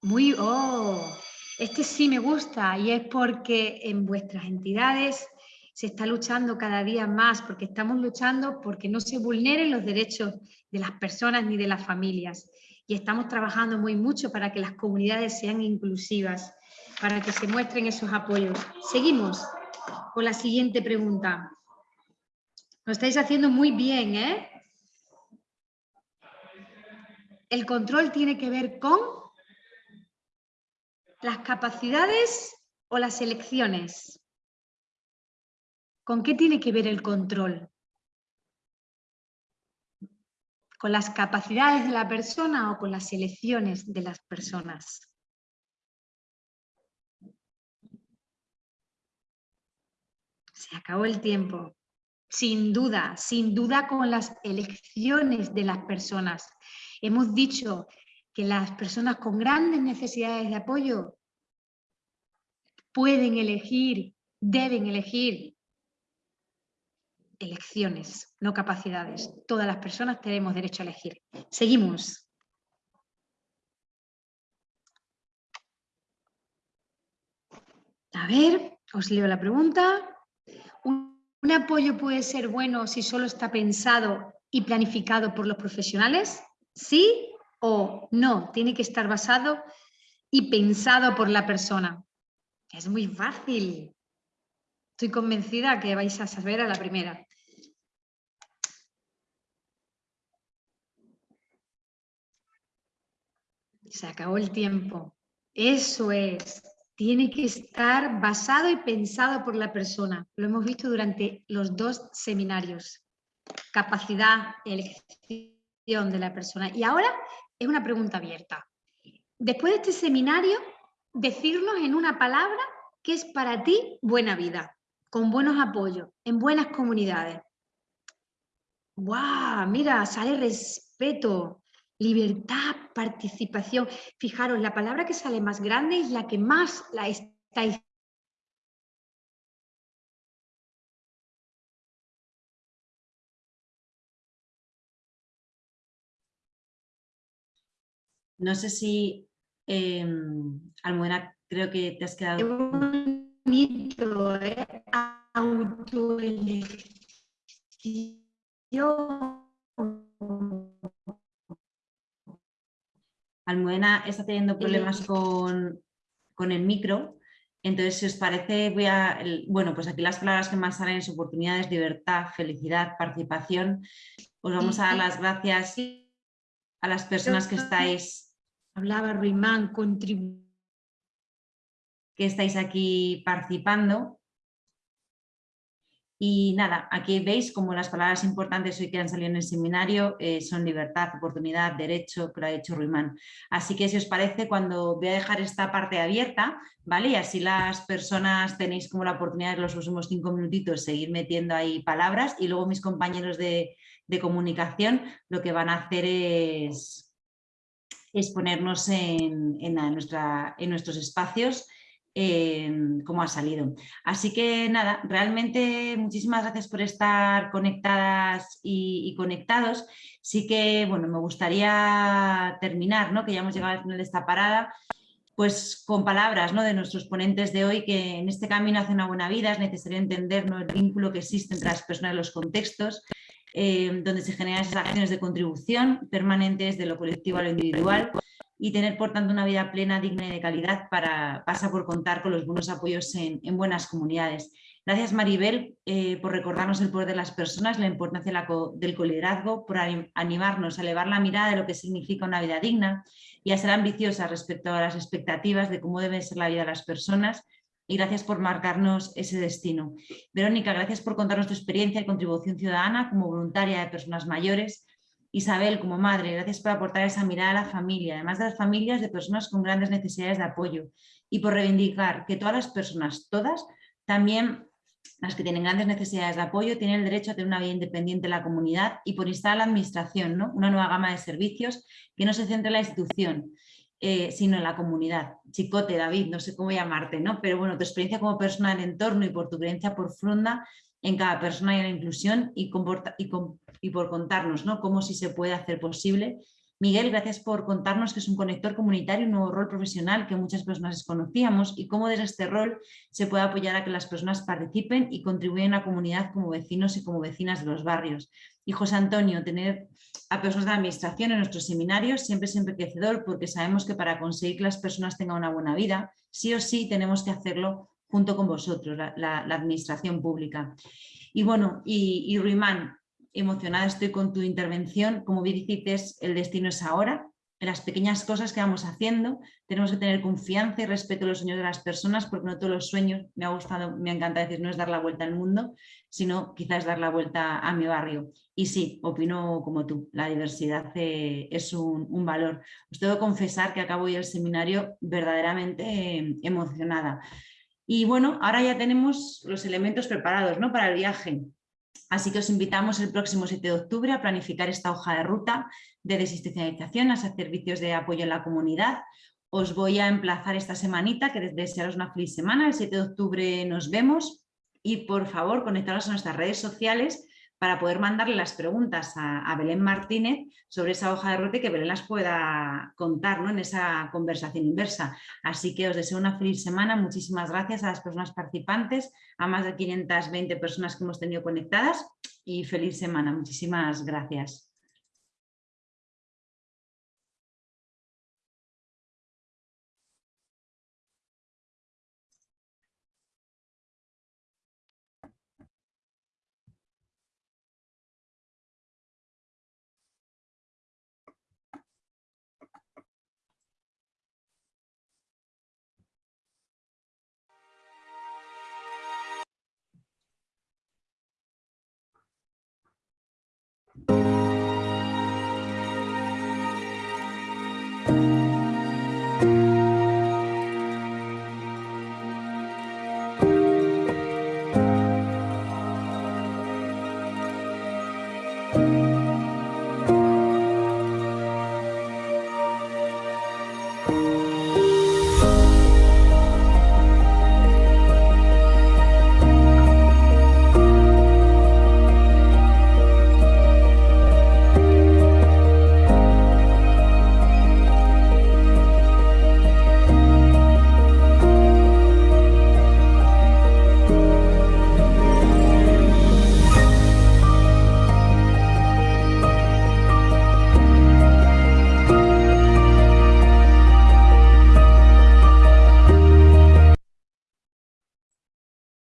Muy, oh, este sí me gusta y es porque en vuestras entidades se está luchando cada día más, porque estamos luchando porque no se vulneren los derechos de las personas ni de las familias. Y estamos trabajando muy mucho para que las comunidades sean inclusivas, para que se muestren esos apoyos. Seguimos con la siguiente pregunta. Lo estáis haciendo muy bien, ¿eh? El control tiene que ver con ¿Las capacidades o las elecciones? ¿Con qué tiene que ver el control? ¿Con las capacidades de la persona o con las elecciones de las personas? Se acabó el tiempo. Sin duda, sin duda con las elecciones de las personas. Hemos dicho que las personas con grandes necesidades de apoyo pueden elegir, deben elegir elecciones, no capacidades. Todas las personas tenemos derecho a elegir. Seguimos. A ver, os leo la pregunta. ¿Un apoyo puede ser bueno si solo está pensado y planificado por los profesionales? ¿Sí o no, tiene que estar basado y pensado por la persona. Es muy fácil. Estoy convencida que vais a saber a la primera. Se acabó el tiempo. Eso es. Tiene que estar basado y pensado por la persona. Lo hemos visto durante los dos seminarios. Capacidad, elección de la persona. Y ahora es una pregunta abierta. Después de este seminario, decirnos en una palabra qué es para ti buena vida, con buenos apoyos, en buenas comunidades. ¡Guau! Mira, sale respeto, libertad, participación. Fijaros, la palabra que sale más grande es la que más la estáis No sé si, eh, Almudena, creo que te has quedado... Qué bonito, ¿eh? Autoelección. Almudena está teniendo problemas con, con, el micro, entonces si os parece voy a... Bueno, pues aquí las palabras que más salen es oportunidades, libertad, felicidad, participación. Os vamos a dar las gracias a las personas que estáis hablaba Ruimán, que estáis aquí participando. Y nada, aquí veis como las palabras importantes hoy que han salido en el seminario eh, son libertad, oportunidad, derecho, que lo ha dicho Ruimán. Así que si os parece, cuando voy a dejar esta parte abierta, ¿vale? Y así las personas tenéis como la oportunidad en los próximos cinco minutitos seguir metiendo ahí palabras y luego mis compañeros de, de comunicación lo que van a hacer es exponernos en, en, nuestra, en nuestros espacios como ha salido. Así que nada, realmente muchísimas gracias por estar conectadas y, conectados. Sí que, bueno, me gustaría terminar, ¿no? que ya hemos llegado al final de esta parada, pues con palabras ¿no? de nuestros ponentes de hoy, que en este camino hacia una buena vida es necesario entender ¿no? el vínculo que existe entre las personas y los contextos, eh, donde se generan esas acciones de contribución permanentes de lo colectivo a lo individual y tener por tanto una vida plena, digna y de calidad para, pasa por contar con los buenos apoyos en, buenas comunidades. Gracias Maribel eh, por recordarnos el poder de las personas, la importancia del coliderazgo, por animarnos a elevar la mirada de lo que significa una vida digna y a ser ambiciosas respecto a las expectativas de cómo debe ser la vida de las personas y gracias por marcarnos ese destino. Verónica, gracias por contarnos tu experiencia y contribución ciudadana como voluntaria de personas mayores. Isabel, como madre, gracias por aportar esa mirada a la familia, además de las familias de personas con grandes necesidades de apoyo y por reivindicar que todas las personas, todas, también las que tienen grandes necesidades de apoyo tienen el derecho a tener una vida independiente en la comunidad y por instar a la administración ¿no? una nueva gama de servicios que no se centre en la institución, eh, sino en la comunidad. Chicote, David, no sé cómo llamarte, ¿no? pero bueno, tu experiencia como persona del entorno y por tu creencia profunda en cada persona y la inclusión y, por contarnos ¿no? cómo si se puede hacer posible Miguel, gracias por contarnos que es un conector comunitario, un nuevo rol profesional que muchas personas desconocíamos y cómo desde este rol se puede apoyar a que las personas participen y contribuyan a la comunidad como vecinos y como vecinas de los barrios. Y José Antonio, tener a personas de administración en nuestros seminarios siempre es enriquecedor porque sabemos que para conseguir que las personas tengan una buena vida, sí o sí tenemos que hacerlo junto con vosotros, la, administración pública. Y bueno, y, y Ruimán, emocionada estoy con tu intervención. Como bien dices, el destino es ahora. En las pequeñas cosas que vamos haciendo tenemos que tener confianza y respeto a los sueños de las personas porque no todos los sueños, me ha gustado, me encanta decir, no es dar la vuelta al mundo, sino quizás dar la vuelta a mi barrio. Y sí, opino como tú, la diversidad eh, es un, valor. Os tengo que confesar que acabo hoy el seminario verdaderamente eh, emocionada. Y bueno, ahora ya tenemos los elementos preparados ¿no? para el viaje. Así que os invitamos el próximo 7 de octubre a planificar esta hoja de ruta de desinstitucionalización a servicios de apoyo en la comunidad. Os voy a emplazar esta semanita, que desearos una feliz semana. El 7 de octubre nos vemos y por favor conectaros a nuestras redes sociales para poder mandarle las preguntas a, Belén Martínez sobre esa hoja de ruta y que Belén las pueda contar ¿no? en esa conversación inversa. Así que os deseo una feliz semana, muchísimas gracias a las personas participantes, a más de 520 personas que hemos tenido conectadas y feliz semana, muchísimas gracias.